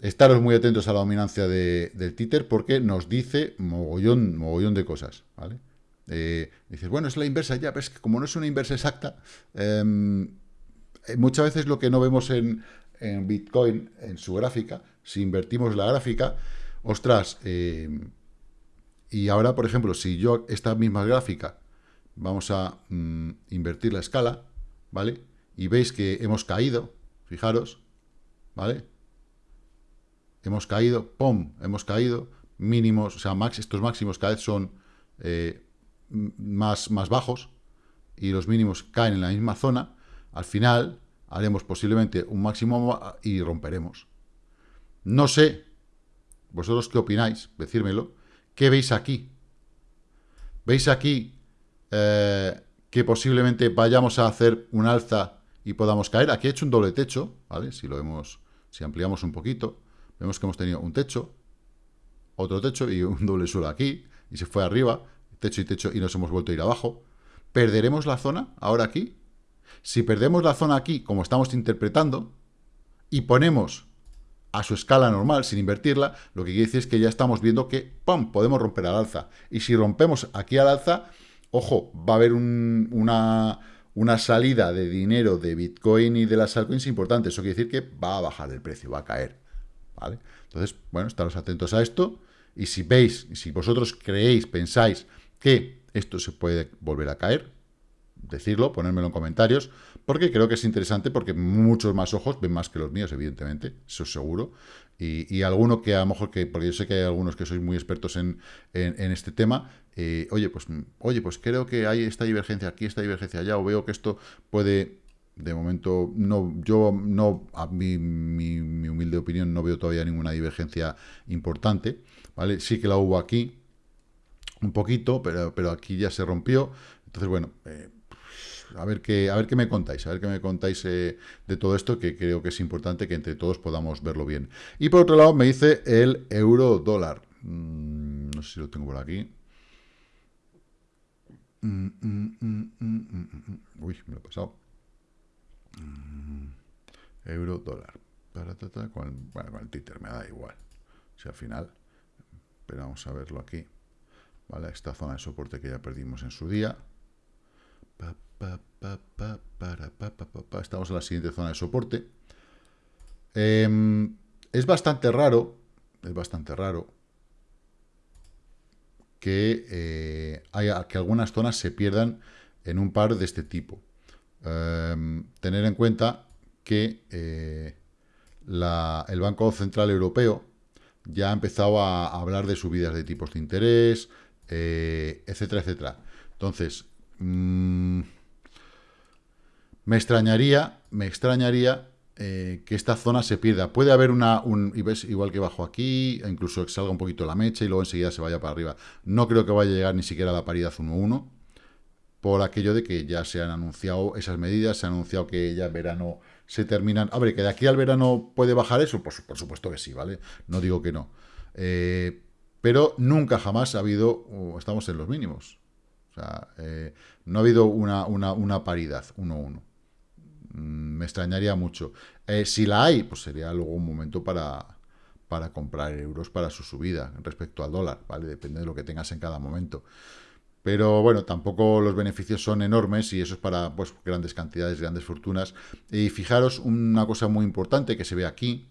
Estaros muy atentos a la dominancia del títer porque nos dice mogollón, mogollón de cosas, ¿vale? Eh, dices, bueno, es la inversa ya, pero es que como no es una inversa exacta, em, eh, muchas veces lo que no vemos en, Bitcoin, en su gráfica, si invertimos la gráfica, ostras, em, y ahora, por ejemplo, si yo esta misma gráfica vamos a mm, invertir la escala, ¿vale? y veis que hemos caído, fijaros, ¿vale? Hemos caído, ¡pum!, hemos caído, mínimos, o sea, max, estos máximos cada vez son eh, más, más bajos y los mínimos caen en la misma zona, al final haremos posiblemente un máximo y romperemos. No sé, vosotros qué opináis, decírmelo, ¿qué veis aquí? ¿Veis aquí eh, que posiblemente vayamos a hacer un alza y podamos caer. Aquí he hecho un doble techo, ¿vale? Si lo vemos, si ampliamos un poquito, vemos que hemos tenido un techo, otro techo y un doble suelo aquí, y se fue arriba, techo y techo, y nos hemos vuelto a ir abajo. ¿Perderemos la zona ahora aquí? Si perdemos la zona aquí, como estamos interpretando, y ponemos a su escala normal, sin invertirla, lo que quiere decir es que ya estamos viendo que, ¡pum!, podemos romper al alza. Y si rompemos aquí al alza, ojo, va a haber una una salida de dinero de Bitcoin y de las altcoins importante. Eso quiere decir que va a bajar el precio, va a caer. ¿vale? Entonces, bueno, estaros atentos a esto, y si veis, si vosotros creéis, pensáis que esto se puede volver a caer, decirlo, ponérmelo en comentarios, porque creo que es interesante, porque muchos más ojos ven más que los míos, evidentemente, eso es seguro, y, y alguno que a lo mejor que, porque yo sé que hay algunos que sois muy expertos en, en, este tema, eh, oye, pues, oye, pues creo que hay esta divergencia aquí, esta divergencia allá, o veo que esto puede, de momento, no, yo no, a mi, mi, mi humilde opinión, no veo todavía ninguna divergencia importante, ¿vale? Sí que la hubo aquí, un poquito, pero, pero aquí ya se rompió, entonces, bueno, eh, a ver qué, a ver qué me contáis, a ver qué me contáis eh, de todo esto, que creo que es importante que entre todos podamos verlo bien. Y por otro lado me dice el euro dólar. Mm, no sé si lo tengo por aquí. Mm, mm, Uy, me lo he pasado. euro dólar. Con, bueno, con el títer me da igual. Si al final, pero vamos a verlo aquí. ¿Vale? Esta zona de soporte que ya perdimos en su día. Estamos en la siguiente zona de soporte. Em, es bastante raro, es bastante raro que, eh, haya, que algunas zonas se pierdan en un par de este tipo. Em, tener en cuenta que eh, el Banco Central Europeo ya ha empezado a, hablar de subidas de tipos de interés, eh, etcétera, etcétera. Entonces, mm, me extrañaría, me extrañaría eh, que esta zona se pierda. Puede haber una, un, ves, igual que bajo aquí, incluso salga un poquito la mecha y luego enseguida se vaya para arriba. No creo que vaya a llegar ni siquiera a la paridad 1-1, por aquello de que ya se han anunciado esas medidas, se ha anunciado que ya verano se terminan. A ver, que de aquí al verano puede bajar eso, por supuesto que sí, ¿vale? No digo que no. Eh, pero nunca jamás ha habido, estamos en los mínimos. O sea, eh, no ha habido una, una, una paridad 1-1. Mm, me extrañaría mucho. Eh, si la hay, pues sería luego un momento para, para comprar euros para su subida respecto al dólar, ¿vale? Depende de lo que tengas en cada momento. Pero bueno, tampoco los beneficios son enormes y eso es para pues, grandes cantidades, grandes fortunas. Y fijaros una cosa muy importante que se ve aquí,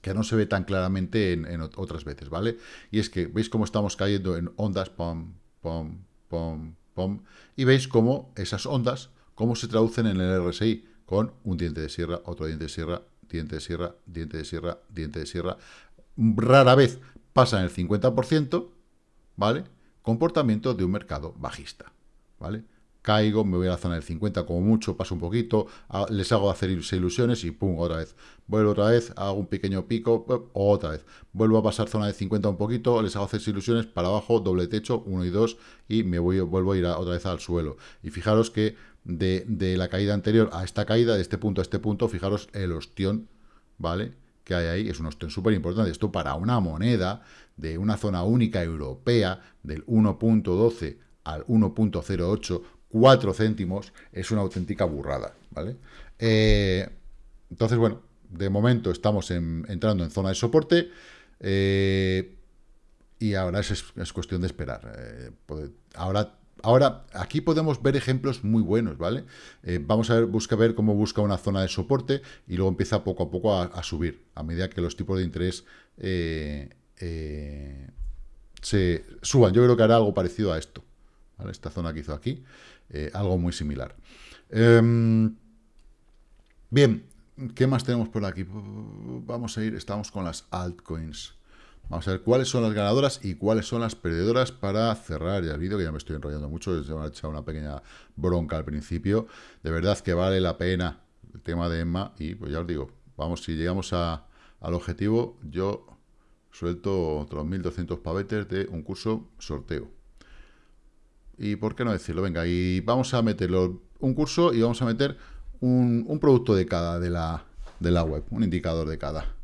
que no se ve tan claramente en, otras veces, ¿vale? Y es que veis cómo estamos cayendo en ondas, pom, pom, pom, pom, y veis cómo esas ondas ¿Cómo se traducen en el RSI? Con un diente de sierra, otro diente de sierra, diente de sierra, diente de sierra, diente de sierra. Rara vez pasa en el 50%, ¿vale? Comportamiento de un mercado bajista, ¿vale? caigo, me voy a la zona del 50 como mucho, paso un poquito, les hago hacer ilusiones y pum, otra vez. Vuelvo otra vez, hago un pequeño pico, otra vez. Vuelvo a pasar zona de 50 un poquito, les hago hacer ilusiones, para abajo, doble techo, 1 y 2, y me voy, vuelvo a ir otra vez al suelo. Y fijaros que de, la caída anterior a esta caída, de este punto a este punto, fijaros el ostión, ¿vale? Que hay ahí, es un ostión súper importante. Esto para una moneda de una zona única europea del 1.12 al 1.08 4 céntimos es una auténtica burrada, ¿vale? Eh, entonces, bueno, de momento estamos entrando en zona de soporte eh, y ahora es, cuestión de esperar. Eh, ahora, ahora, aquí podemos ver ejemplos muy buenos, ¿vale? vamos a ver, busca ver cómo busca una zona de soporte y luego empieza poco a poco a, subir, a medida que los tipos de interés se suban. Yo creo que hará algo parecido a esto, ¿vale? Esta zona que hizo aquí. Eh, algo muy similar. Em, bien, ¿qué más tenemos por aquí? Vamos a ir, estamos con las altcoins. Vamos a ver cuáles son las ganadoras y cuáles son las perdedoras para cerrar ya el vídeo, que ya me estoy enrollando mucho, se me ha echado una pequeña bronca al principio. De verdad que vale la pena el tema de Emma y pues ya os digo, vamos, si llegamos al objetivo, yo suelto otros 1.200 pavetes de un curso sorteo. Y por qué no decirlo, venga, y vamos a meterlo un curso y vamos a meter un, producto de cada de la, de la web, un indicador de cada.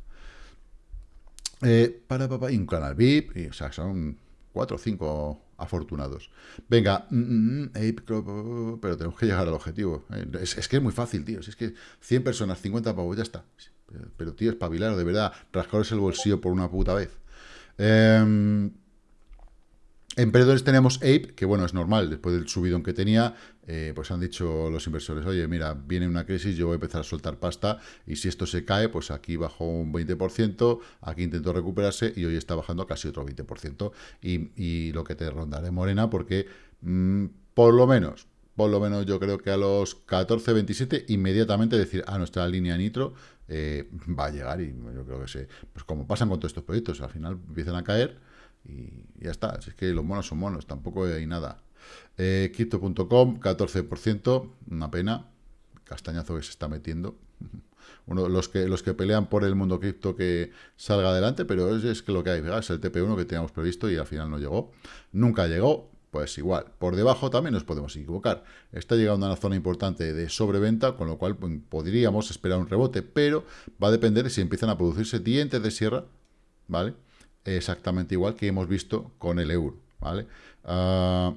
Eh, para, papá, y un canal VIP, y, o sea, son cuatro o cinco afortunados. Venga, mm, mm, mm, pero tenemos que llegar al objetivo. Eh, es, que es muy fácil, tío. es que 100 personas, 50 pavos, ya está. Pero, tío, espabilar, de verdad, rascaros el bolsillo por una puta vez. Eh, En perdedores tenemos Ape, que bueno, es normal, después del subidón que tenía, eh, pues han dicho los inversores, oye, mira, viene una crisis, yo voy a empezar a soltar pasta, y si esto se cae, pues aquí bajó un 20%, aquí intentó recuperarse, y hoy está bajando casi otro 20%, y, y lo que te rondaré morena, porque mm, por lo menos, por lo menos yo creo que a los 14, 27, inmediatamente decir, ah, nuestra línea nitro eh, va a llegar, y yo creo que se, pues como pasan con todos estos proyectos, al final empiezan a caer, y ya está. es que los monos son monos, tampoco hay nada. Eh, Crypto.com, 14%, una pena. Castañazo que se está metiendo. Uno, los que los que pelean por el mundo cripto que salga adelante, pero es, que lo que hay, es el TP1 que teníamos previsto y al final no llegó. Nunca llegó, pues igual. Por debajo también nos podemos equivocar. Está llegando a una zona importante de sobreventa, con lo cual pues, podríamos esperar un rebote, pero va a depender de si empiezan a producirse dientes de sierra, ¿vale? Exactamente igual que hemos visto con el euro, ¿vale? Uh,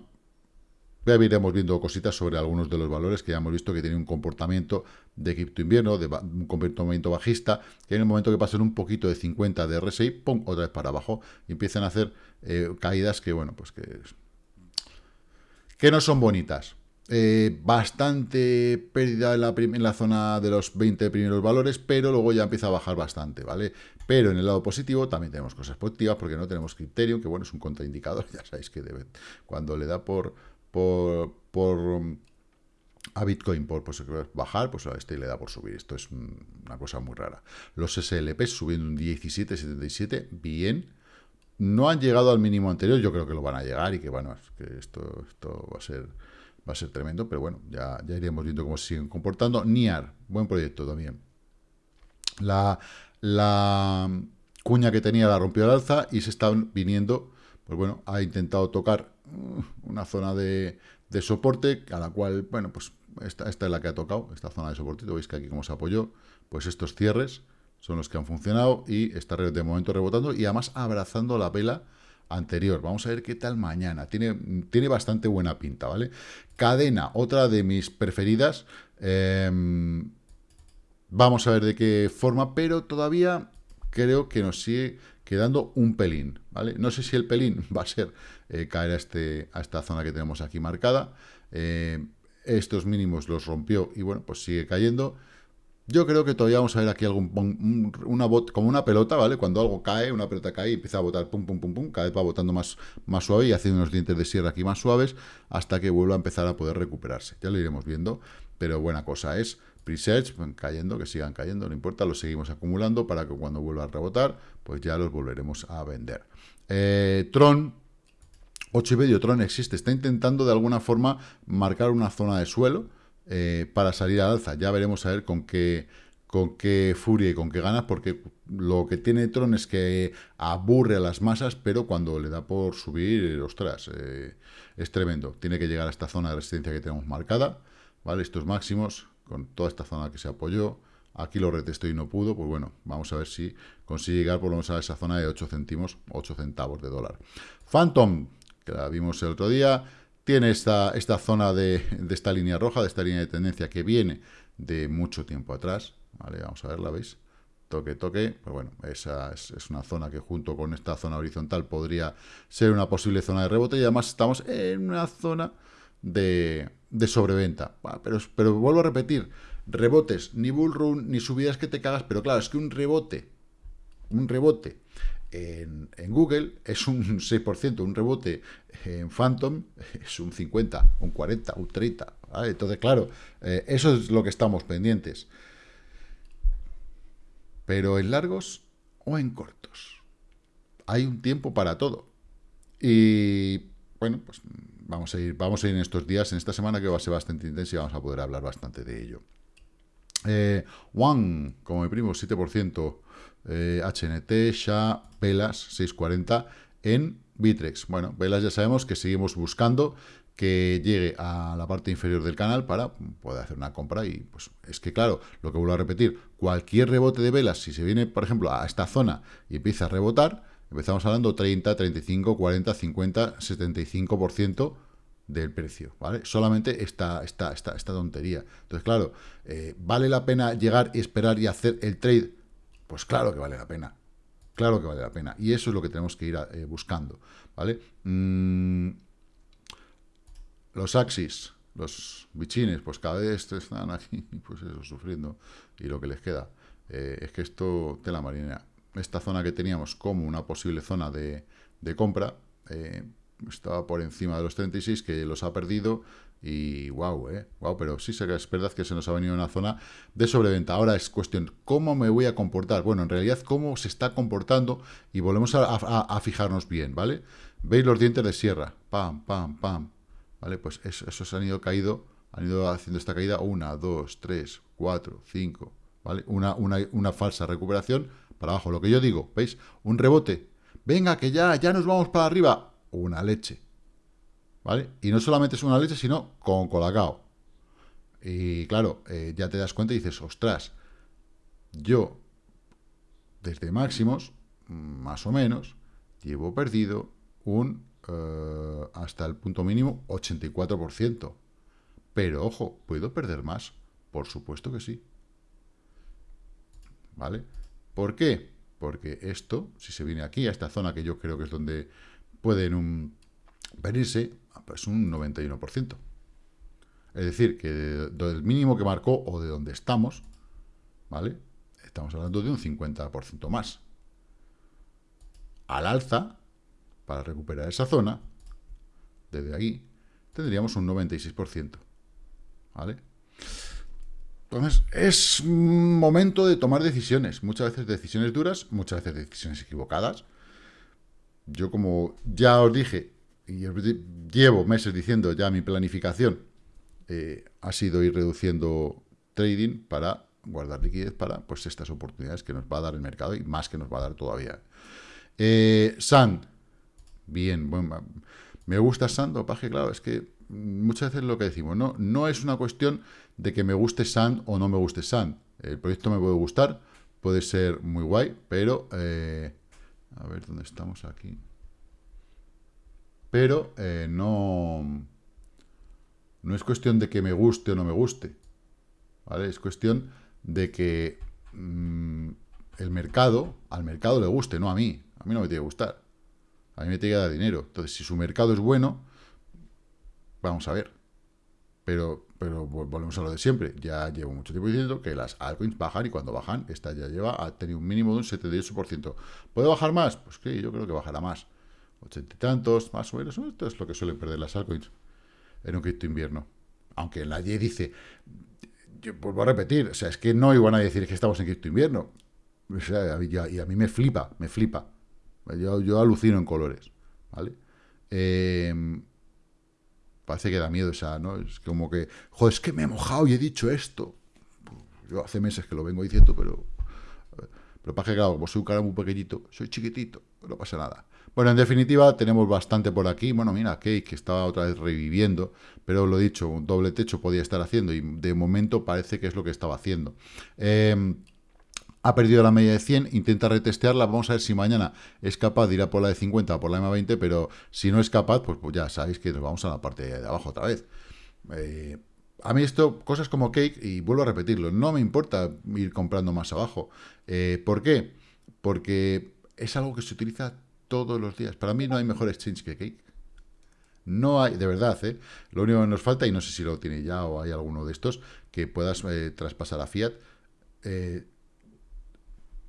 ya iremos viendo cositas sobre algunos de los valores que ya hemos visto que tienen un comportamiento de cripto invierno, de un comportamiento bajista, que en el momento que pasen un poquito de 50 de RSI, ¡pum!, otra vez para abajo, y empiezan a hacer eh, caídas que, bueno, pues que, que no son bonitas. Eh, bastante pérdida en la, en la, zona de los 20 primeros valores, pero luego ya empieza a bajar bastante, ¿vale? Pero en el lado positivo también tenemos cosas positivas porque no tenemos criterio, que bueno, es un contraindicador, ya sabéis que cuando le da por, por, por um, a Bitcoin por pues, bajar, pues a este le da por subir. Esto es una cosa muy rara. Los SLP subiendo un 17,77, bien. No han llegado al mínimo anterior, yo creo que lo van a llegar y que bueno, que esto, esto va a ser va a ser tremendo, pero bueno, ya, ya iremos viendo cómo se siguen comportando. NIAR, buen proyecto también. La, la cuña que tenía la rompió al alza y se está viniendo, pues bueno, ha intentado tocar uh, una zona de, de soporte, a la cual, bueno, pues esta, esta, es la que ha tocado, esta zona de soporte, veis que aquí como se apoyó, pues estos cierres son los que han funcionado y está de momento rebotando y además abrazando la vela anterior. Vamos a ver qué tal mañana. Tiene, tiene bastante buena pinta, ¿vale? Cadena, otra de mis preferidas. Em, vamos a ver de qué forma, pero todavía creo que nos sigue quedando un pelín, ¿vale? No sé si el pelín va a ser eh, caer a, este, a esta zona que tenemos aquí marcada. Eh, estos mínimos los rompió y bueno, pues sigue cayendo. Yo creo que todavía vamos a ver aquí algún, una bot, como una pelota, ¿vale? Cuando algo cae, una pelota cae y empieza a botar pum, pum, pum, pum, cada vez va botando más, más suave y haciendo unos dientes de sierra aquí más suaves hasta que vuelva a empezar a poder recuperarse. Ya lo iremos viendo, pero buena cosa es pre-search, cayendo, que sigan cayendo, no importa, los seguimos acumulando para que cuando vuelva a rebotar, pues ya los volveremos a vender. Eh, Tron, 8 y medio, Tron existe, está intentando de alguna forma marcar una zona de suelo, eh, para salir al alza. Ya veremos a ver con qué, con qué furia y con qué ganas, porque lo que tiene Tron es que aburre a las masas, pero cuando le da por subir, ostras, eh, es tremendo. Tiene que llegar a esta zona de resistencia que tenemos marcada, ¿vale? Estos máximos, con toda esta zona que se apoyó, aquí lo retestó y no pudo, pues bueno, vamos a ver si consigue llegar por lo menos a esa zona de 8 céntimos, 8 centavos de dólar. Phantom, que la vimos el otro día, tiene esta, esta zona de, esta línea roja, de esta línea de tendencia que viene de mucho tiempo atrás. Vale, vamos a verla, ¿veis? Toque, toque. Pues bueno, esa es, una zona que junto con esta zona horizontal podría ser una posible zona de rebote. Y además estamos en una zona de, sobreventa. Pero, pero vuelvo a repetir, rebotes, ni bull run, ni subidas que te cagas. Pero claro, es que un rebote, un rebote en, Google es un 6%, un rebote en Phantom es un 50, un 40, un 30. Entonces, claro, eh, eso es lo que estamos pendientes. Pero en largos o en cortos. Hay un tiempo para todo. Y bueno, pues vamos a ir, vamos a ir en estos días, en esta semana que va a ser bastante intensa y vamos a poder hablar bastante de ello. Eh, One, como mi primo, 7%. HNT, eh, SHA, Velas 640 en Bitrex. Bueno, Velas ya sabemos que seguimos buscando que llegue a la parte inferior del canal para poder hacer una compra y pues es que claro, lo que vuelvo a repetir, cualquier rebote de velas, si se viene por ejemplo a esta zona y empieza a rebotar, empezamos hablando 30, 35, 40, 50, 75% del precio, ¿vale? Solamente esta, esta, esta, esta tontería. Entonces, claro, eh, ¿vale la pena llegar y esperar y hacer el trade? Pues claro que vale la pena. claro que vale la pena. Y eso es lo que tenemos que ir eh, buscando, ¿vale? Mm, los Axis, los bichines, pues cada vez están aquí, pues eso, sufriendo. Y lo que les queda eh, es que esto, tela marinera. Esta zona que teníamos como una posible zona de, de compra, eh, estaba por encima de los 36, que los ha perdido y wow, eh, wow, pero sí es verdad que se nos ha venido una zona de sobreventa. Ahora es cuestión, ¿cómo me voy a comportar? Bueno, en realidad, ¿cómo se está comportando? Y volvemos a, fijarnos bien, ¿vale? ¿Veis los dientes de sierra? Pam, pam, pam. ¿Vale? Pues esos han ido caído, han ido haciendo esta caída. Una, dos, tres, cuatro, cinco, ¿vale? Una, una, una falsa recuperación para abajo. Lo que yo digo, ¿veis? Un rebote. Venga, que ya, ya nos vamos para arriba. Una leche ¿vale? Y no solamente es una leche, sino con colacao. Y claro, eh, ya te das cuenta y dices, ostras, yo desde máximos, más o menos, llevo perdido un, eh, hasta el punto mínimo, 84%. Pero, ojo, ¿puedo perder más? Por supuesto que sí. ¿Vale? ¿Por qué? Porque esto, si se viene aquí, a esta zona que yo creo que es donde pueden un, venirse, pues un 91%. Es decir, que del mínimo que marcó o de donde estamos, ¿vale? Estamos hablando de un 50% más. Al alza, para recuperar esa zona, desde ahí, tendríamos un 96%. ¿Vale? Entonces, es momento de tomar decisiones. Muchas veces decisiones duras, muchas veces decisiones equivocadas. Yo, como ya os dije, y llevo meses diciendo ya mi planificación eh, ha sido ir reduciendo trading para guardar liquidez para pues estas oportunidades que nos va a dar el mercado y más que nos va a dar todavía. Eh, Sand, bien, bueno, me gusta Sand, que claro, es que muchas veces lo que decimos, no, no es una cuestión de que me guste Sand o no me guste Sand. El proyecto me puede gustar, puede ser muy guay, pero eh, a ver dónde estamos aquí pero eh, no, no es cuestión de que me guste o no me guste, ¿vale? Es cuestión de que mm, el mercado, al mercado le guste, no a mí. A mí no me tiene que gustar. A mí me tiene que dar dinero. Entonces, si su mercado es bueno, vamos a ver. Pero, pero volvemos a lo de siempre. Ya llevo mucho tiempo diciendo que las altcoins bajan y cuando bajan, esta ya lleva, ha tenido un mínimo de un 78%. ¿Puede bajar más? Pues que yo creo que bajará más ochenta y tantos, más o menos. Esto es lo que suelen perder las altcoins en un cripto invierno. Aunque la Y dice, yo vuelvo a repetir, o sea, es que no iban a decir que estamos en cripto invierno. Y a mí me flipa, me flipa. Yo, yo alucino en colores, ¿vale? Em, parece que da miedo esa, ¿no? Es como que, joder, es que me he mojado y he dicho esto. Yo hace meses que lo vengo diciendo, pero... Pero para que, claro, como soy un cara muy pequeñito, soy chiquitito, no pasa nada. Bueno, en definitiva, tenemos bastante por aquí. Bueno, mira, Cake que estaba otra vez reviviendo, pero lo dicho, un doble techo podía estar haciendo y de momento parece que es lo que estaba haciendo. Em, ha perdido la media de 100, intenta retestearla, vamos a ver si mañana es capaz de ir a por la de 50 o por la de 20 pero si no es capaz, pues, pues, ya sabéis que nos vamos a la parte de abajo otra vez. Eh, a mí esto, cosas como Cake, y vuelvo a repetirlo, no me importa ir comprando más abajo. Eh, ¿Por qué? Porque es algo que se utiliza todos los días. Para mí no hay mejor exchange que Cake. No hay, de verdad, ¿eh? Lo único que nos falta, y no sé si lo tiene ya o hay alguno de estos, que puedas traspasar a Fiat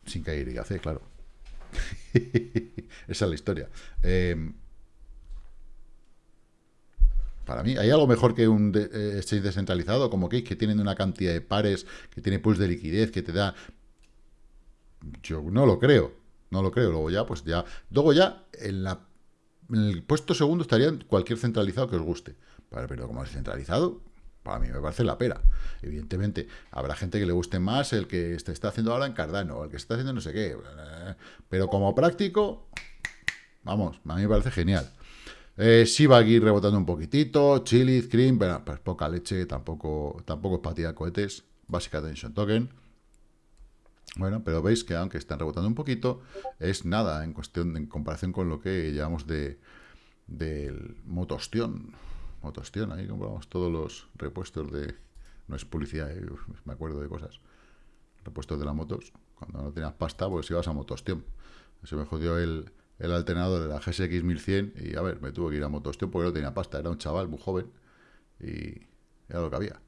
sin caer y hacer, claro. Esa es la historia. Em, para mí, ¿hay algo mejor que un exchange descentralizado como Cake, que tienen una cantidad de pares, que tiene pools de liquidez, que te da... Yo no lo creo. No lo creo. Luego ya, pues ya. Luego ya, en, la, el puesto segundo estaría cualquier centralizado que os guste. pero como es centralizado, para mí me parece la pera. Evidentemente, habrá gente que le guste más el que se está haciendo ahora en Cardano, el que está haciendo no sé qué. Pero como práctico, vamos, a mí me parece genial. Eh, va aquí rebotando un poquitito, Chili, Cream, pero pues poca leche, tampoco, tampoco es para tirar cohetes. Básica Attention Token. Bueno, pero veis que aunque están rebotando un poquito, es nada en cuestión en comparación con lo que llevamos de del motostión. Motostión, ahí compramos todos los repuestos de... No es publicidad, eh, me acuerdo de cosas. Repuestos de las motos. Cuando no tenías pasta, pues ibas a motostión. Se me jodió el, el alternador de la GSX 1100 y, a ver, me tuve que ir a motosteo porque no tenía pasta. Era un chaval muy joven y era lo que había.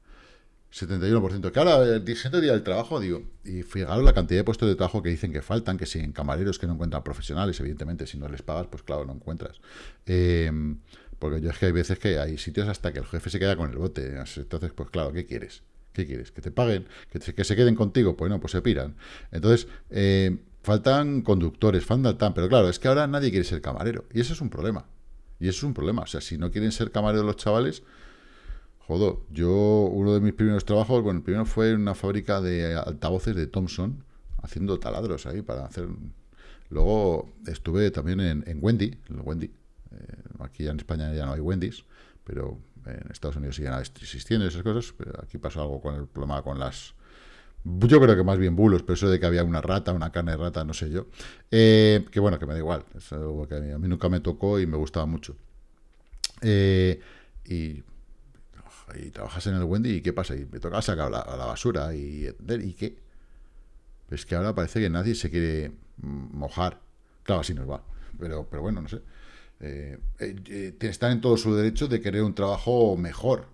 71%. Que ahora, el siento día del trabajo, digo, y fijaros la cantidad de puestos de trabajo que dicen que faltan, que si en camareros que no encuentran profesionales, evidentemente, si no les pagas, pues claro, no encuentras. Eh, porque yo es que hay veces que hay sitios hasta que el jefe se queda con el bote. Entonces, pues claro, ¿qué quieres? ¿Qué quieres? ¿Que te paguen? ¿Que, que se queden contigo? Pues no, pues se piran. Entonces, eh, faltan conductores, faltan pero claro, es que ahora nadie quiere ser camarero. Y eso es un problema. Y eso es un problema. O sea, si no quieren ser camareros los chavales, jodo. Yo, uno de mis primeros trabajos, bueno, el primero fue en una fábrica de altavoces de Thomson, haciendo taladros ahí para hacer... Luego estuve también en, Wendy, en Wendy. Eh, aquí en España ya no hay Wendy's, pero en Estados Unidos siguen existiendo esas cosas, pero aquí pasó algo con el problema con las... Yo creo que más bien bulos, pero eso de que había una rata, una carne de rata, no sé yo. Eh, que bueno, que me da igual, es algo que a mí, nunca me tocó y me gustaba mucho. Eh, y, trabajas en el Wendy y ¿qué pasa? Y me toca sacar la, la basura y, ¿y qué? Es que ahora parece que nadie se quiere mojar. Claro, así nos va. Pero, pero bueno, no sé. Eh, eh, están en todo su derecho de querer un trabajo mejor.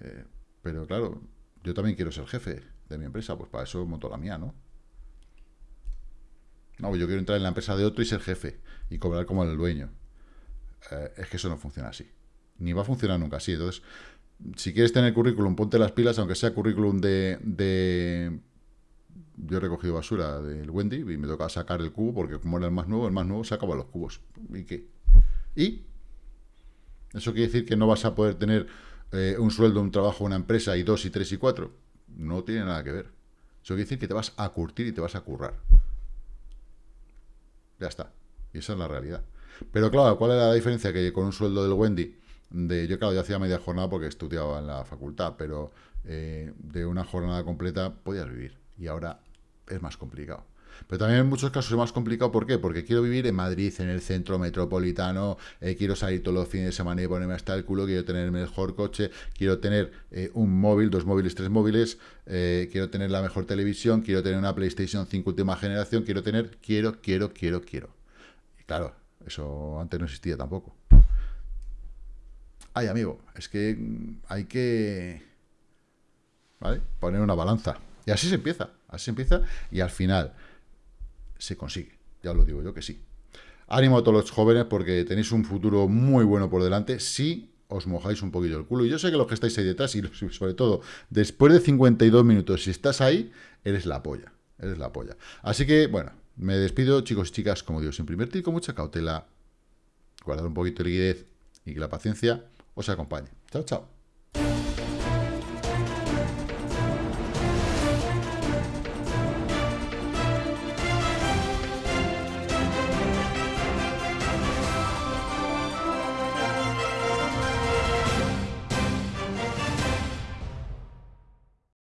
Eh, pero claro, yo también quiero ser jefe de mi empresa, pues para eso monto la mía, ¿no? No, yo quiero entrar en la empresa de otro y ser jefe y cobrar como el dueño. es que eso no funciona así. Ni va a funcionar nunca así. Entonces, si quieres tener currículum, ponte las pilas, aunque sea currículum de yo he recogido basura del Wendy y me toca sacar el cubo porque como era el más nuevo, el más nuevo sacaba los cubos. ¿Y qué? ¿Y? ¿Eso quiere decir que no vas a poder tener eh, un sueldo, un trabajo, una empresa y dos y tres y cuatro? No tiene nada que ver. Eso quiere decir que te vas a curtir y te vas a currar. Ya está. Y esa es la realidad. Pero claro, ¿cuál es la diferencia? Que con un sueldo del Wendy, de yo claro, yo hacía media jornada porque estudiaba en la facultad, pero eh, de una jornada completa podías vivir. Y ahora es más complicado. Pero también en muchos casos es más complicado, ¿por qué? Porque quiero vivir en Madrid, en el centro metropolitano, eh, quiero salir todos los fines de semana y ponerme hasta el culo, quiero tener el mejor coche, quiero tener eh, un móvil, dos móviles, tres móviles, eh, quiero tener la mejor televisión, quiero tener una PlayStation 5 última generación, quiero tener, quiero, quiero, quiero, quiero. Y claro, eso antes no existía tampoco. Ay, amigo, es que mm, hay que... Poner una balanza. Y así se empieza, así empieza y al final se consigue. Ya os lo digo yo que sí. Ánimo a todos los jóvenes porque tenéis un futuro muy bueno por delante si os mojáis un poquillo el culo. Y yo sé que los que estáis ahí detrás y sobre todo después de 52 minutos, si estás ahí, eres la polla. Eres la polla. Así que, bueno, me despido, chicos y chicas, como digo, sin primer con mucha cautela, guardar un poquito de liquidez y que la paciencia os acompañe. Chao, chao.